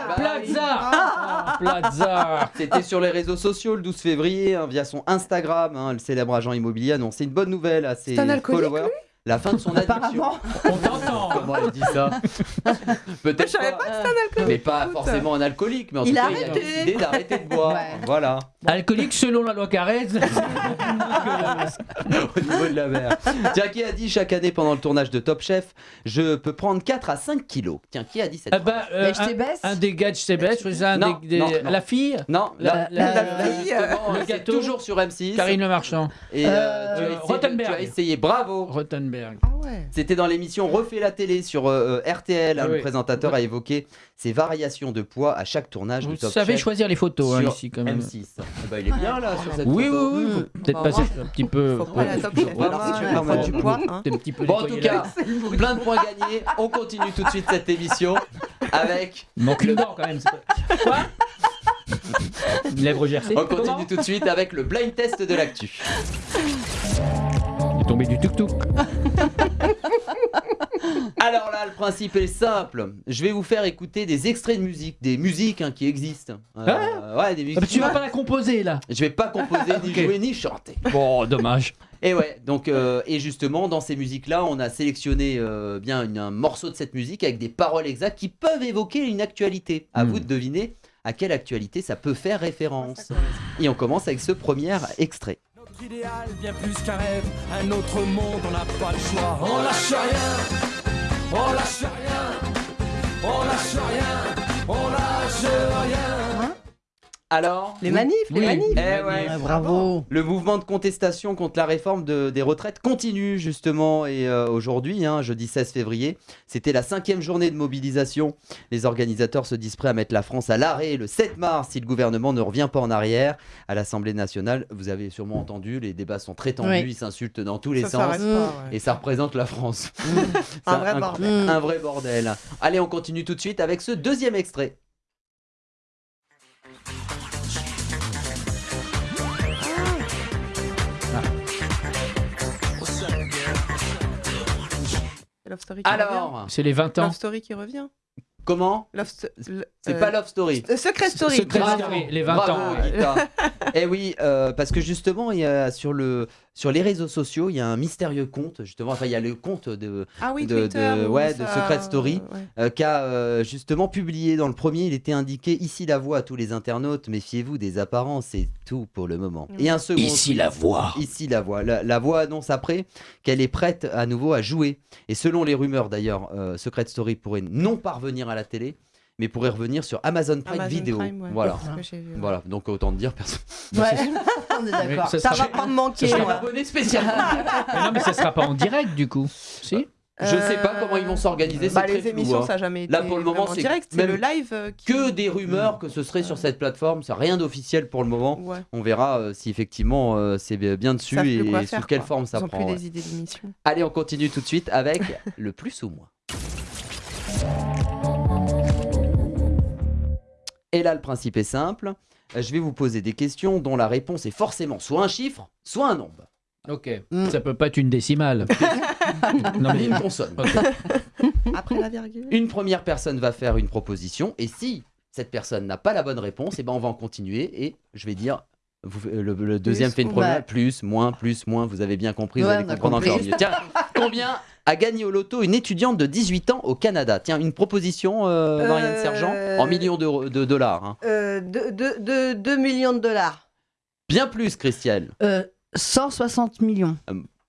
Bah Plaza Ah, Plaza C'était sur les réseaux sociaux le 12 février, hein, via son Instagram. hein, le célèbre agent immobilier annonçait une bonne nouvelle à ses C'est un alcoolique, followers. La fin de son *laughs* addiction. Apparemment. On t'entend Comment elle dit ça *laughs* Peut-être Je savais pas que c'était un alcoolique. Mais pas forcément un alcoolique, mais en Il tout a cas, il a arrêté. décidé d'arrêter de boire. Ouais. Voilà. Alcoolique selon la loi Carrez. *laughs* au niveau de la mer. Tiens, qui a dit chaque année pendant le tournage de Top Chef, je peux prendre 4 à 5 kilos Tiens, qui a dit cette Ah bah, euh, Mais je t'ai baisse. un, un des gars de Chebet, c'est ça, un Non, des- des- non, non. la fille Non, La- la, la- la- la- justement, le gâteau. toujours sur M6. Karine Le Marchand. Et euh, Euh, tu, as essayé, Rottenberg. tu as essayé, bravo. Rottenberg. Ah ouais. C'était dans l'émission Refait la télé sur euh, euh, RTL. hein, Ah le oui. présentateur a évoqué ces variations de poids à chaque tournage Vous du Top savez choisir les photos hein, ici quand même. M6. Eh ben, il est bien là sur cette Oui, oui, photo. oui, Mm. faut peut-être Bah, passer un petit peu. Poids, hein. un petit peu Bon, en tout cas, plein de points gagnés. On continue tout de suite cette émission avec. Il manque une dent quand même. Quoi Une lèvre gercée On continue tout de suite avec le blind test de l'actu. Tombé du tuk-tuk. *laughs* Alors là, le principe est simple. Je vais vous faire écouter des extraits de musique, des musiques hein, qui existent. Euh, ouais, des Ah, musiques. bah, tu vas pas la composer là Je vais pas composer, *laughs* ni jouer, ni chanter. Bon, dommage. Et ouais, donc euh, et justement dans ces musiques-là, on a sélectionné euh, bien une- un morceau de cette musique avec des paroles exactes qui peuvent évoquer une actualité. À Hmm. vous de deviner à quelle actualité ça peut faire référence. Et on commence avec ce premier extrait. Idéal, bien plus qu'un rêve, un autre monde, on n'a pas le choix. On lâche rien, on lâche rien, on lâche rien, on lâche rien. Alors Les manifs, les Oui. manifs. Eh ouais. bravo. Le mouvement de contestation contre la réforme de- des retraites continue justement et euh, aujourd'hui, hein, jeudi 16 février, c'était la cinquième journée de mobilisation. Les organisateurs se disent prêts à mettre la France à l'arrêt le 7 mars si le gouvernement ne revient pas en arrière. À l'Assemblée nationale, vous avez sûrement entendu, les débats sont très tendus, Oui. ils s'insultent dans tous les Ça sens. s'arrête pas, ouais. Et ça représente la France. *laughs* Un vrai bordel. Un vrai bordel. Allez, on continue tout de suite avec ce deuxième extrait. Love Story qui revient. Alors, C'est les 20 ans. Love Story qui revient. comment C'est euh, pas Love Story. euh, Secret Story. Secret Bravo. Story, les 20 Bravo, ans. ouais. Eh oui, euh, parce que justement, il y a sur, le, sur les réseaux sociaux, il y a un mystérieux compte, justement, enfin, il y a le compte de, Ah oui, de, Twitter. de- ouais, de Secret Story, ouais. euh, qu'a euh, justement publié dans le premier, il était indiqué ici la voix à tous les internautes, méfiez-vous des apparences, c'est tout pour le moment. Et un second Ici tweet, la voix. Ici la voix. La, la voix annonce après qu'elle est prête à nouveau à jouer. Et selon les rumeurs d'ailleurs, euh, Secret Story pourrait non pas revenir à la télé, mais pourrait revenir sur Amazon Prime Amazon Video. Prime, ouais. Voilà. Vu, ouais. Voilà, donc autant te dire personne. Ouais, *laughs* *laughs* on est d'accord. Ça Ça sera- va pas me manquer. sera abonné. *laughs* Mais non, mais ça sera pas en direct du coup. Si Je sais pas comment ils vont s'organiser, Bah, c'est les très flou, émissions, hein. ça n'a jamais été Là, pour le moment, c'est direct. C'est le live euh, qui... Que des rumeurs que ce serait sur cette plateforme, c'est rien d'officiel pour le moment. Ouais. On verra euh, si effectivement euh, c'est bien dessus et quoi sous quelle quoi. forme ça Ils ont prend. plus ouais. des idées d'émission. Allez, on continue tout de suite avec le plus ou moins. Et là, le principe est simple. Euh, Je vais vous poser des questions dont la réponse est forcément soit un chiffre, soit un nombre. Ok. Mm. Ça peut pas être une décimale. *laughs* non mais une consonne. Après la virgule. Une première personne va faire une proposition et si cette personne n'a pas la bonne réponse, et ben on va en continuer et je vais dire vous- euh, le, le deuxième fait une ou première moins. plus, moins, plus, moins. Vous avez bien compris, vous Ouais, allez on a comprendre compris. encore mieux. Tiens, *laughs* combien a gagné au loto une étudiante de 18 ans au Canada? Tiens, une proposition, euh, Marianne Euh, Sergent, en millions d'euros- de dollars. hein. Euh, de, de, de- 2 millions de dollars. Bien plus, Christiane. Euh, 160 millions.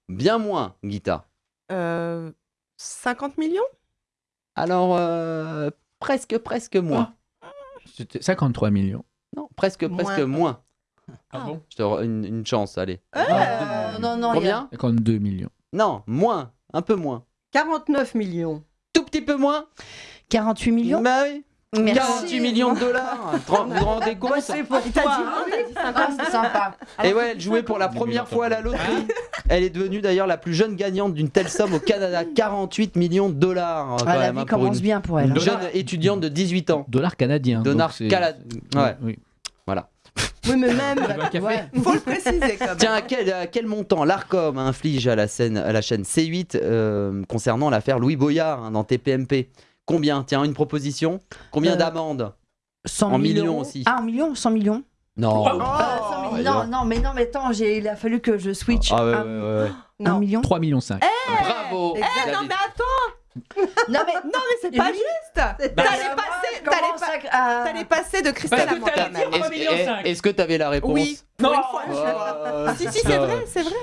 Bien moins, Guita. Euh, 50 millions? Alors, euh, presque, presque moins. C'était 53 millions. Non, presque, presque Moins. moins. Ah bon Je te re- une, une chance, allez. Euh, non, non, il y a- Combien 52 millions. Non, moins, un peu moins. 49 millions. Tout petit peu moins? 48 millions? Bah oui. Merci. 48 millions de dollars. *laughs* Vous vous rendez compte? Pour T'as dit, non, t'as dit 50 Ah, c'est sympa. Et ouais, elle jouait pour la première fois à la loterie. *laughs* Elle est devenue d'ailleurs la plus jeune gagnante d'une telle somme au Canada. 48 millions de dollars. quand Ah, la même, vie hein, pour commence une, bien pour elle. une hein. jeune étudiante de 18 ans. Dollars canadiens. Dollars donc c'est- cala- Ouais. Oui. Oui, mais *laughs* même. Ouais. Faut le préciser quand même. Tiens, à quel, à quel montant l'ARCOM inflige à la, scène, à la chaîne C8 euh, concernant l'affaire Louis Boyard hein, dans TPMP Combien? Tiens, une proposition Combien Euh, d'amendes? 100 En millions millions aussi. Ah, en millions 100 millions? Non. Euh, 100 millions. Non, non, mais non, mais attends, il a fallu que je switch. Ah ouais, un, ouais, ouais, ouais. un Non. million 3 millions 5. Bravo Eh Vous non, mais attends Non mais Non, mais c'est pas juste T'allais Bah, passer, t'allais ça- pas- ah. t'allais passer de Christelle Parce à que moi t'allais dire- Est-ce que t'avais la réponse Oui, Non. une fois. Oh, Si, si, c'est vrai, c'est vrai.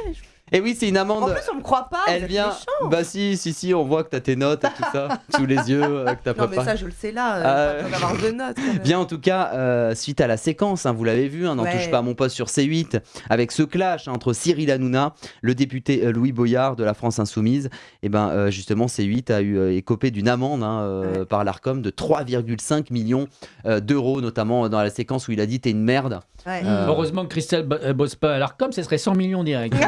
Et oui, c'est une En amende. plus, on me croit pas. Elle vient. Bah si, si, si, on voit que t'as tes notes et tout ça *laughs* sous les yeux, euh, que t'as Non, mais ça, je le sais là. Ah, Euh, pas besoin d'avoir deux notes. Bien en tout cas, euh, suite à la séquence, hein, vous l'avez vu, hein, n'en Ouais. touche pas à mon poste sur C8, avec ce clash hein, entre Cyril Hanouna, le député euh, Louis Boyard de la France Insoumise, et ben euh, justement C8 a eu euh, écopé d'une amende hein, euh, par l'Arcom de 3,5 millions euh, d'euros, notamment dans la séquence où il a dit t'es une merde. Ouais. Euh, Heureusement que Christelle bo- elle bosse pas à l'Arcom, ce serait 100 millions direct. *laughs*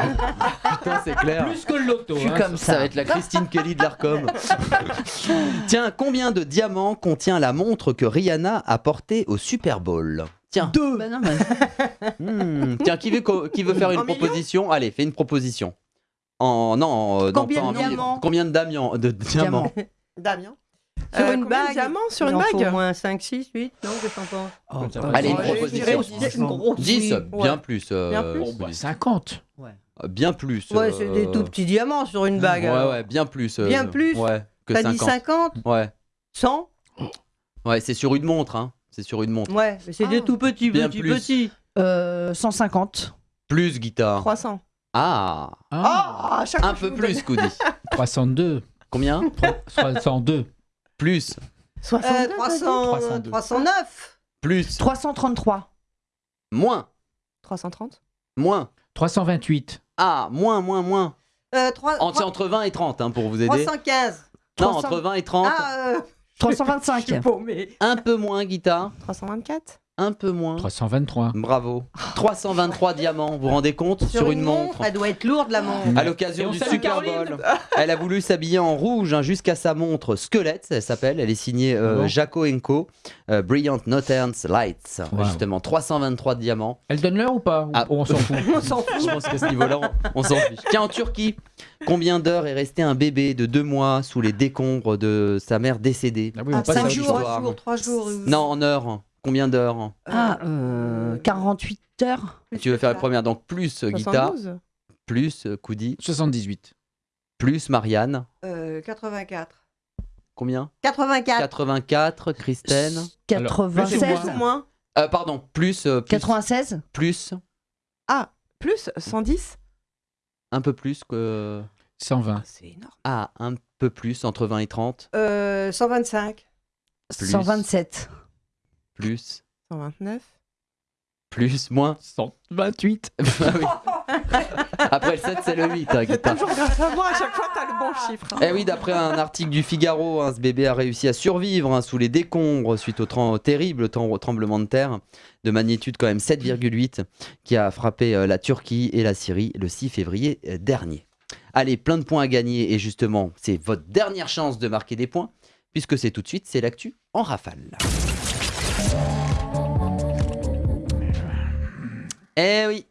Putain, c'est clair. Plus que le loto. Je suis hein. comme Ça ça. va être la Christine Kelly de l'Arcom. *laughs* Tiens, combien de diamants contient la montre que Rihanna a portée au Super Bowl? Tiens. Deux. Bah non, mais- *laughs* Hmm, Tiens, qui veut, qui veut faire une En proposition? Allez, fais une proposition. En non, euh, non, Combien pas en de diamants? Combien de diamants de diamants? Damien. Sur Euh, une de bague diamants sur Il une en faut bague? au moins 5, 6, 8, non que t'en penses? Oh, bah. Allez, une je proposition. dirais Une grosse 10, oui. bien Ouais. plus. euh, Bien plus. Oh, bah, 50. Euh, Bien plus. Ouais, c'est des euh, tout petits diamants sur une bague. Ouais, alors. ouais, bien plus. euh, Bien plus Ouais, que T'as 50. dit 50 Ouais, 100 ouais, c'est sur une montre, hein. C'est sur une montre. Ouais, mais c'est des Ah. tout petits, Bien petits, plus. petits. Euh, 150. Plus guitare. 300. Ah, Ah, Ah, un peu plus, Coudi. *laughs* 302. Combien? 302. Plus, 62, Euh, t'as 300, 302. 309 plus, 333. moins, dit 330. moins. 328. Ah, moins, moins, moins. euh, 3, En- C'est entre 20 et 30 hein, pour vous aider. 315 Non, 300. entre 20 et 30. Ah, euh, 325. *laughs* je suis paumé. Un peu moins, guitare. 324. Un peu moins. 323. Bravo. 323 diamants, vous vous rendez compte Sur, une montre. Elle doit être lourde, la montre. À l'occasion on du Super. Bowl, elle a voulu s'habiller en rouge hein, jusqu'à sa montre squelette, elle s'appelle. Elle est signée euh, Bon. Jaco Co. euh, Brilliant Nothern Lights. Wow. Justement, 323 diamants. Elle donne l'heure ou pas Ah. On s'en fout. *laughs* On s'en fout. Je pense qu'à ce niveau-là, on, on s'en fiche. Tiens, en Turquie, combien d'heures est resté un bébé de deux mois sous les décombres de sa mère décédée? Ah oui, Ah, cinq jours, trois jours, trois jours. Non, en heures. Combien d'heures? Ah, euh, 48 heures. plus Tu veux faire la première, donc plus euh, guitare, 72. plus euh, Koudi, 78. plus Marianne. Euh, 84. Combien? 84. 84, Christine. 96. Alors, Plus ou moins Euh, pardon, plus, euh, plus, 96. plus, Ah, plus 110 un peu plus que. 120. C'est énorme. Ah, un peu plus, entre 20 et 30. Euh, 125. Plus. 127. Plus, 129. plus, moins. 128. *laughs* Ah oui. *laughs* Après le 7, c'est le 8, hein, guitare. Toujours grâce à moi, à chaque fois, t'as le bon chiffre. hein. Eh oui, d'après un article du Figaro, hein, ce bébé a réussi à survivre hein, sous les décombres suite au terrible tremblement de terre de magnitude quand même 7,8 qui a frappé euh, la Turquie et la Syrie le 6 février euh, dernier. Allez, plein de points à gagner et justement, c'est votre dernière chance de marquer des points puisque c'est tout de suite, c'est l'actu en rafale. Eh oui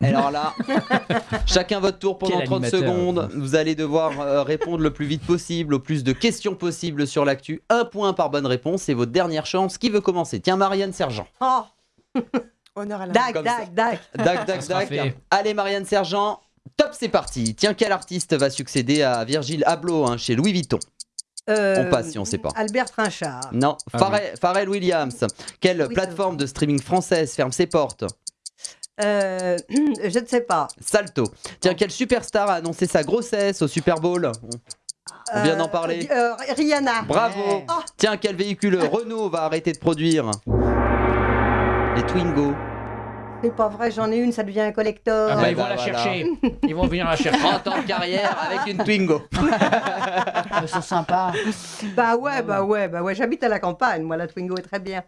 alors là, *laughs* chacun votre tour pendant Quel 30 animateur. secondes. Vous allez devoir euh, répondre le plus vite possible au plus de questions possibles sur l'actu. Un point par bonne réponse, c'est votre dernière chance. Qui veut commencer? Tiens, Marianne Sergent. Oh, *laughs* Honneur à la dac, dac, dac. Dac, dac, dac. Allez, Marianne Sergent. Top, c'est parti. Tiens, quel artiste va succéder à Virgil Abloh hein, chez Louis Vuitton? Euh, On passe si on sait pas. Albert Trinchard. Non. Ah Pharrell, Pharrell Williams. Quelle Oui, plateforme de streaming française ferme ses portes? Euh, *clears throat* je ne sais pas. Salto. Tiens, quelle superstar a annoncé sa grossesse au Super Bowl? On vient d'en Euh, parler. euh, Rihanna. Bravo Ouais. Oh. Tiens, quel véhicule Renault va arrêter de produire? Les Twingo. C'est pas vrai, j'en ai une, ça devient un collector. Ah bah, ils vont bah, la voilà. chercher. Ils vont venir la *laughs* chercher. 30 ans de carrière avec une Twingo. *laughs* C'est sympa. Bah ouais, bah ouais, bah ouais. J'habite à la campagne, moi la Twingo est très bien.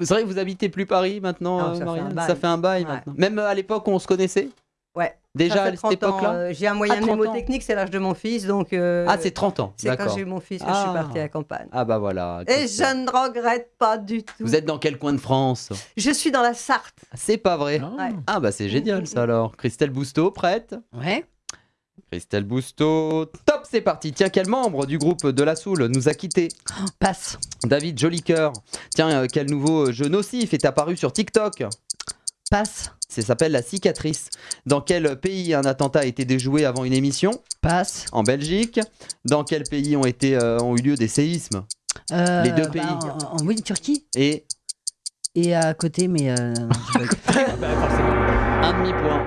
C'est vrai que vous habitez plus Paris maintenant, Non, euh, ça fait Marianne un bail. Ça fait un bail Ouais. maintenant. Même euh, à l'époque où on se connaissait Ouais. Déjà Ça à cette 30 ans, époque-là euh, J'ai un moyen Ah, 30 ans. mnémotechnique, c'est l'âge de mon fils, donc. euh, Ah, c'est 30 ans. c'est quand j'ai eu mon fils que je suis Ah. partie à la campagne. Ah bah voilà. Et je ne regrette pas du tout. Vous êtes dans quel coin de France? Je suis dans la Sarthe. C'est pas vrai. Ah. Ouais. Ah bah c'est génial ça alors. Christelle Bousteau, prête? Ouais. Christelle Bousteau, top, c'est parti. Tiens, quel membre du groupe de la Soul nous a quittés? Passe. David Jolicoeur. Tiens, euh, quel nouveau jeu nocif est apparu sur TikTok Passe. Ça s'appelle La cicatrice. Dans quel pays un attentat a été déjoué avant une émission? Passe. En Belgique. Dans quel pays ont, été, euh, ont eu lieu des séismes? Euh, Les deux bah, pays. en- en- oui, Turquie. Et Et à côté, mais. euh, *laughs* sais pas. un demi-point.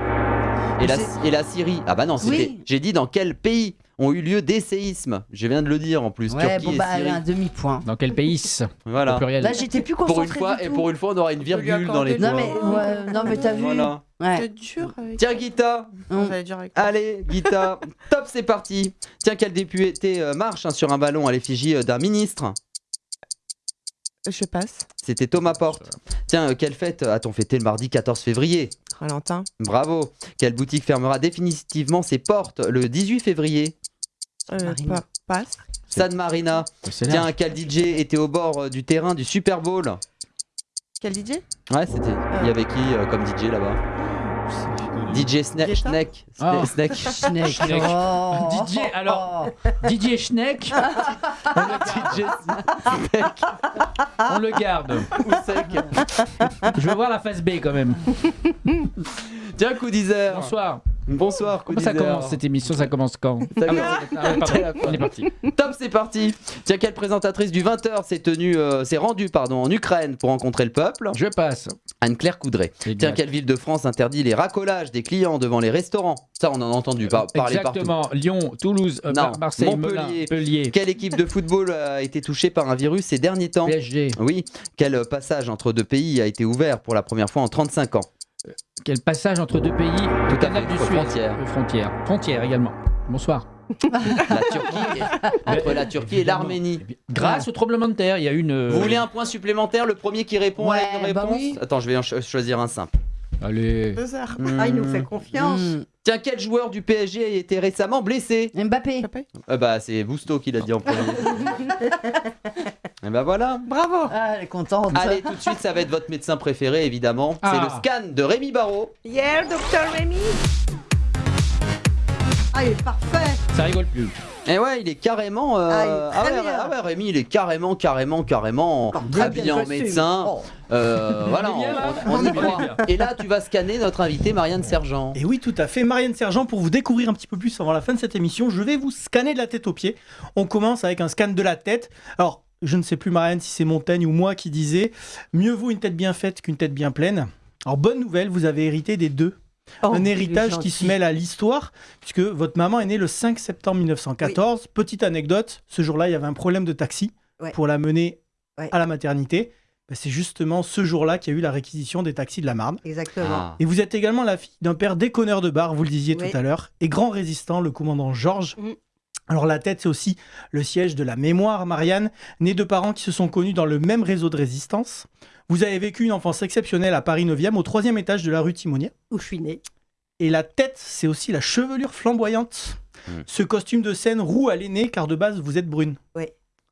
Et la, et la Syrie Ah bah non, c'était. Oui. J'ai dit dans quel pays ont eu lieu des séismes. Je viens de le dire en plus. Ouais, Turquie bon, et bah, Syrie. un demi-point. Dans quel pays Voilà. Au pluriel. Là, j'étais plus Pour concentrée. une fois, du et pour une fois, on aura une virgule dans les Non, points. mais, ouais, non, mais t'as vu. Voilà. Ouais. C'est dur avec. Tiens, Guita. Ça va être dur avec. Allez, Guita, *laughs* top, c'est parti. Tiens, quel député euh, marche hein, sur un ballon à l'effigie euh, d'un ministre Je passe. C'était Thomas Porte. Tiens, euh, quelle fête a-t-on fêté le mardi 14 février Valentin. Bravo. Quelle boutique fermera définitivement ses portes le 18 février Euh, Marine. pas- passe. San Marina. C'est Tiens, quel DJ était au bord euh, du terrain du Super Bowl Quel DJ Ouais, c'était. Il y avait qui euh, comme DJ là-bas? DJ Sna- Guetta Snake. Ah. Snake. Snake. Snake. Oh. *laughs* DJ, alors, *laughs* Didier Schneck, *laughs* on le garde. DJ. On le garde. Je veux voir la phase B quand même. Tiens, coup d'Isère. Bonsoir. Bonsoir, coup Comment ça commence cette émission? Ça commence quand? Ça Ah. On est parti. Top, c'est parti. Tiens, quelle présentatrice du 20h s'est tenue, euh, s'est rendue pardon, en Ukraine pour rencontrer le peuple? Je passe. Anne-Claire Coudray. Tiens, quelle ville de France interdit les racolages des clients devant les restaurants Ça, on en a entendu par- parler partout. Exactement. Lyon, Toulouse, euh, Non. Marseille, Montpellier. Quelle équipe de football a été touchée par un virus ces derniers temps PSG. Oui. Quel passage entre deux pays a été ouvert pour la première fois en 35 ans Quel passage entre deux pays Tout Le à canal fait, du Suez. Euh, Frontière. Frontière également. Bonsoir. La Turquie, et- *laughs* entre la Turquie et l'Arménie. Grâce au tremblement de terre, il y a une. euh, Vous voulez un point supplémentaire Le premier qui répond Ouais, à une bah réponse oui. Attends, je vais en cho- choisir un simple. Allez. Deux heures. Ah, il nous Hmm. fait confiance. Hmm. Tiens, quel joueur du PSG a été récemment blessé Mbappé. Ah Bah, c'est Bousto qui l'a dit en premier. *laughs* Et bah voilà. Bravo. Ah, elle est contente. Allez, tout de suite, ça va être votre médecin préféré, évidemment. C'est Ah. le scan de Rémi Barrault. Hier, docteur Rémi. Ah, il est parfait. Ça rigole plus. Et ouais, il est carrément. euh, Ah, il est très ouais, bien. ah ouais, Rémi, il est carrément, carrément, carrément Très habillé bien en médecin. Oh. Euh, *laughs* voilà, On on, on y croit. Et là, tu vas scanner notre invité Marianne Sergent. Et oui, tout à fait. Marianne Sergent, pour vous découvrir un petit peu plus avant la fin de cette émission, je vais vous scanner de la tête aux pieds. On commence avec un scan de la tête. Alors, je ne sais plus, Marianne, si c'est Montaigne ou moi qui disais mieux vaut une tête bien faite qu'une tête bien pleine. Alors, bonne nouvelle, vous avez hérité des deux. Oh, un héritage qui se mêle à l'histoire, puisque votre maman est née le 5 septembre 1914. Petite anecdote, ce jour-là, il y avait un problème de taxi Ouais. pour la mener Ouais. à la maternité. Ben, c'est justement ce jour-là qu'il y a eu la réquisition des taxis de la Marne. Exactement. Ah. Et vous êtes également la fille d'un père déconneur de bar, vous le disiez Oui. tout à l'heure, et grand résistant, le commandant Georges. Mm. Alors la tête, c'est aussi le siège de la mémoire, Marianne, née de parents qui se sont connus dans le même réseau de résistance. Vous avez vécu une enfance exceptionnelle à Paris 9e, au troisième étage de la rue Timonier. Où je suis née. Et la tête, c'est aussi la chevelure flamboyante. Mm. Ce costume de scène roux à l'aîné, car de base, vous êtes brune. Oui.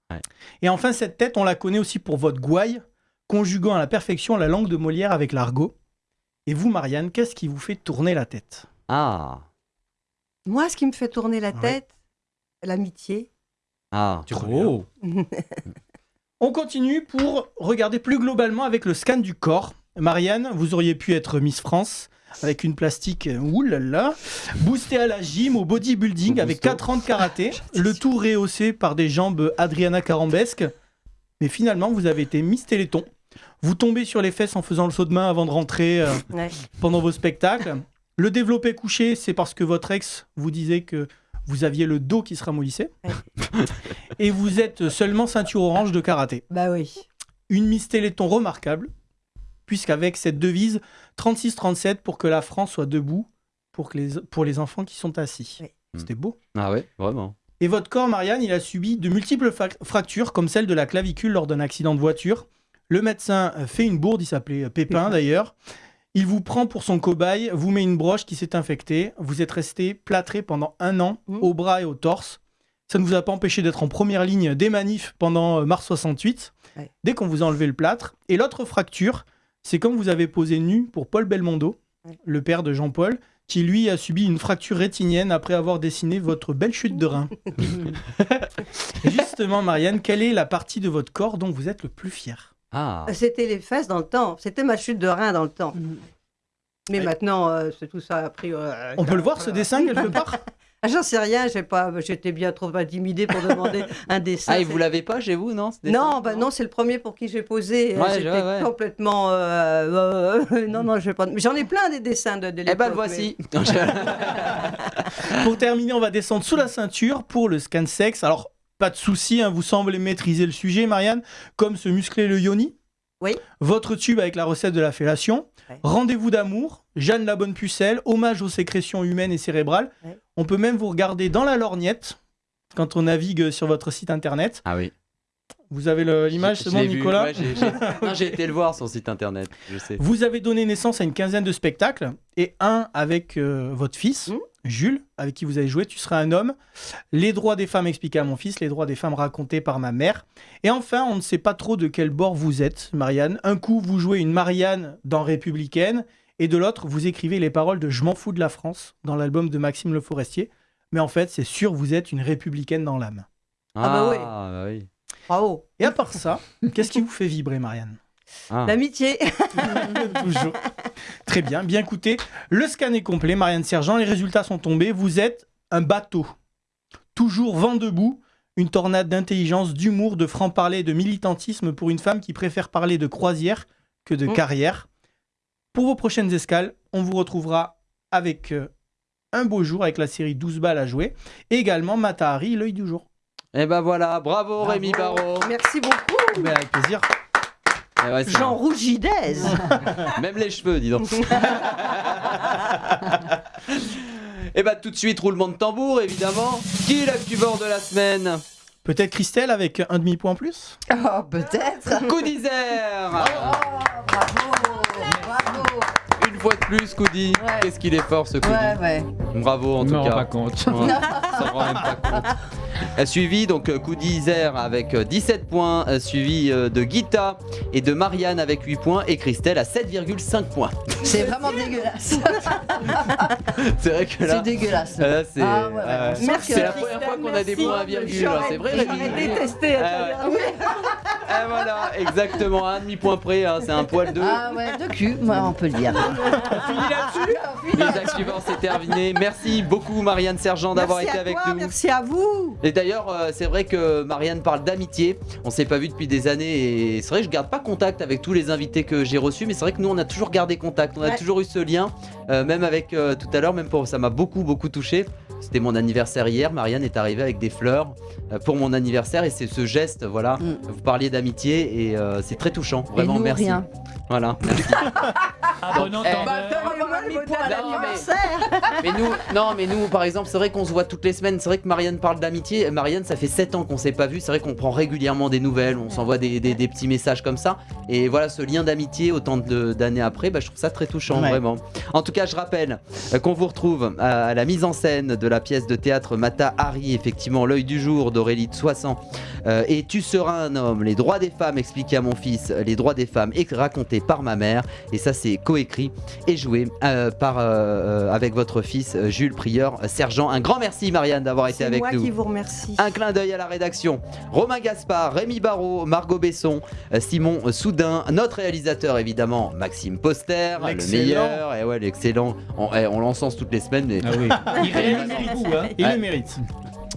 Ouais. Et enfin, cette tête, on la connaît aussi pour votre gouaille, conjuguant à la perfection la langue de Molière avec l'argot. Et vous, Marianne, qu'est-ce qui vous fait tourner la tête? Ah. Moi, ce qui me fait tourner la Ouais. tête, l'amitié. Ah. Oh. *laughs* On continue pour regarder plus globalement avec le scan du corps. Marianne, vous auriez pu être Miss France avec une plastique, oulala, boostée à la gym, au bodybuilding, avec 4 ans de karaté, *laughs* le tout rehaussé par des jambes Adriana Carambesque. Mais finalement, vous avez été Miss Téléthon. Vous tombez sur les fesses en faisant le saut de main avant de rentrer euh, Ouais. pendant vos spectacles. Le développé couché, c'est parce que votre ex vous disait que vous aviez le dos qui se ramollissait. *laughs* Et vous êtes seulement ceinture orange de karaté. Bah oui. Une Miss Téléthon remarquable, puisqu'avec cette devise 36-37 pour que la France soit debout pour, que les, pour les enfants qui sont assis. Oui. C'était beau. Ah ouais, vraiment. Et votre corps, Marianne, il a subi de multiples fractures, comme celle de la clavicule lors d'un accident de voiture. Le médecin fait une bourde, il s'appelait Pépin d'ailleurs. Il vous prend pour son cobaye, vous met une broche qui s'est infectée. Vous êtes resté plâtré pendant un an, Mhm. au bras et au torse. Ça ne vous a pas empêché d'être en première ligne des manifs pendant euh, mars 68, Ouais. dès qu'on vous a enlevé le plâtre. Et l'autre fracture, c'est comme vous avez posé nu pour Paul Belmondo, Ouais. le père de Jean-Paul, qui lui a subi une fracture rétinienne après avoir dessiné votre belle chute de rein. *laughs* *laughs* Justement, Marianne, quelle est la partie de votre corps dont vous êtes le plus fier? Ah. C'était les fesses dans le temps. C'était ma chute de rein dans le temps. Mais maintenant, euh, c'est tout ça a pris. euh, On peut le voir ce dessin quelque *laughs* part? Ah, J'en sais rien, j'ai pas, j'étais bien trop intimidée pour demander un *laughs* dessin. Ah, et vous l'avez pas chez vous, non ce dessin Non, bah non, c'est le premier pour qui j'ai posé. Ouais, J'étais ouais, ouais. complètement. euh, euh, *laughs* non, non, je vais pas. mais J'en ai plein des dessins de, de Eh ben, le voici. Pour terminer, on va descendre sous la ceinture pour le scan sexe. Alors, pas de souci, hein, vous semblez maîtriser le sujet, Marianne, comme se muscler le yoni. Oui. Votre tube avec la recette de la fellation. Ouais. Rendez-vous d'amour. Jeanne la bonne pucelle. Hommage aux sécrétions humaines et cérébrales. Ouais. On peut même vous regarder dans la lorgnette quand on navigue sur votre site internet. Ah oui. Vous avez le- l'image, c'est bon. Nicolas Ouais, *laughs* J'ai été le voir, son site internet, je sais. Vous avez donné naissance à une quinzaine de spectacles et un avec euh, votre fils, Mmh. Jules, avec qui vous avez joué. Tu seras un homme. Les droits des femmes expliqués à mon fils, les droits des femmes racontés par ma mère. Et enfin, on ne sait pas trop de quel bord vous êtes, Marianne. Un coup, vous jouez une Marianne dans Républicaine et de l'autre, vous écrivez les paroles de Je m'en fous de la France dans l'album de Maxime Le Forestier. Mais en fait, c'est sûr, vous êtes une républicaine dans l'âme. Ah bah oui. Ah, bah oui. Bravo. Et à part ça, qu'est-ce qui vous fait vibrer, Marianne? Ah. L'amitié. *laughs* Toujours. Très bien, bien écoutez. Le scan est complet, Marianne Sergent. Les résultats sont tombés. Vous êtes un bateau. Toujours vent debout. Une tornade d'intelligence, d'humour, de franc-parler et de militantisme pour une femme qui préfère parler de croisière que de Mm. carrière. Pour vos prochaines escales, on vous retrouvera avec euh, un beau jour avec la série 12 balles à jouer. Et également Matahari, l'œil du jour. Et ben voilà, bravo, Rémi Barraud. Merci beaucoup. Ben, avec plaisir. Eh ouais, c'est Jean *laughs* Même les cheveux, dis donc. *laughs* Et bah tout de suite, roulement de tambour, évidemment. Qui est l'actuveur de la semaine? Peut-être Christelle avec un demi-point en plus? Oh, peut-être. Coup d'Isère Une fois de plus, Coudi. Ouais. Qu'est-ce qu'il est fort, ce Coudi. Ouais, ouais. Bravo, en tout cas. pas compte. Ouais, ça rend même pas compte. *laughs* A suivi donc euh, Isère avec euh, 17 points, euh, suivi euh, de Guita et de Marianne avec 8 points et Christelle à 7,5 points. *laughs* C'est vraiment dégueulasse. *laughs* C'est vrai que C'est là, dégueulasse. là, c'est Ah ouais, ouais, euh, on sent Merci, c'est la Christelle, première fois qu'on a des points à virgule. hein, C'est vrai, Rémi J'aurais détesté. Ah ouais. Ah, voilà, exactement, à un demi-point près, hein, c'est un poil de. Ah ouais, de cul, moi, on peut le dire. *laughs* Les actes suivants, c'est terminé. Merci beaucoup, Marianne Sergent, d'avoir Merci été à avec toi, nous. Merci à vous. Et d'ailleurs, euh, c'est vrai que Marianne parle d'amitié. On s'est pas vu depuis des années et c'est vrai que je garde pas contact avec tous les invités que j'ai reçus, mais c'est vrai que nous on a toujours gardé contact. On a Ouais. toujours eu ce lien, euh, même avec euh, tout à l'heure, même pour ça m'a beaucoup beaucoup touché. C'était mon anniversaire hier. Marianne est arrivée avec des fleurs euh, pour mon anniversaire et c'est ce geste, voilà. Mm. Vous parliez d'amitié et euh, c'est très touchant. Et Vraiment, nous, merci. rien. Voilà. merci. *laughs* Ah, bon Eh. Non, mais nous, non, mais nous, par exemple, c'est vrai qu'on se voit toutes les semaines. C'est vrai que Marianne parle d'amitié. Marianne, ça fait 7 ans qu'on s'est pas vu. C'est vrai qu'on prend régulièrement des nouvelles, on s'envoie des, des- des petits messages comme ça. Et voilà, ce lien d'amitié, autant de- d'années après, bah, je trouve ça très touchant, Ouais. vraiment. En tout cas, je rappelle euh, qu'on vous retrouve à, la mise en scène de la pièce de théâtre Mata Hari, effectivement, L'œil du jour d'Aurélie de Soissons. Euh, et Tu seras un homme, les droits des femmes expliqués à mon fils, les droits des femmes racontés par ma mère. Et ça, c'est coécrit et joué euh, par, avec votre fils Jules Prieur, sergent. Un grand merci, Marianne, d'avoir été C'est avec moi nous. qui vous remercie. Un clin d'œil à la rédaction. Romain Gaspard, Rémi Barraud, Margot Besson, euh, Simon Soudin, notre réalisateur évidemment, Maxime Poster, le meilleur, et ouais, l'excellent. On, eh, on l'encense toutes les semaines, mais Ah oui. *laughs* Il le mérite. hein. Il Ouais. le mérite.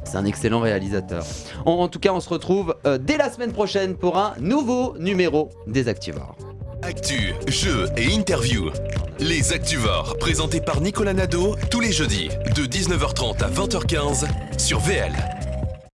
c'est un excellent réalisateur. En, en tout cas, on se retrouve euh, dès la semaine prochaine pour un nouveau numéro des Activores. Actu, jeux et interviews. Les Actuvores, présentés par Nicolas Nadeau tous les jeudis de 19h30 à 20h15 sur VL.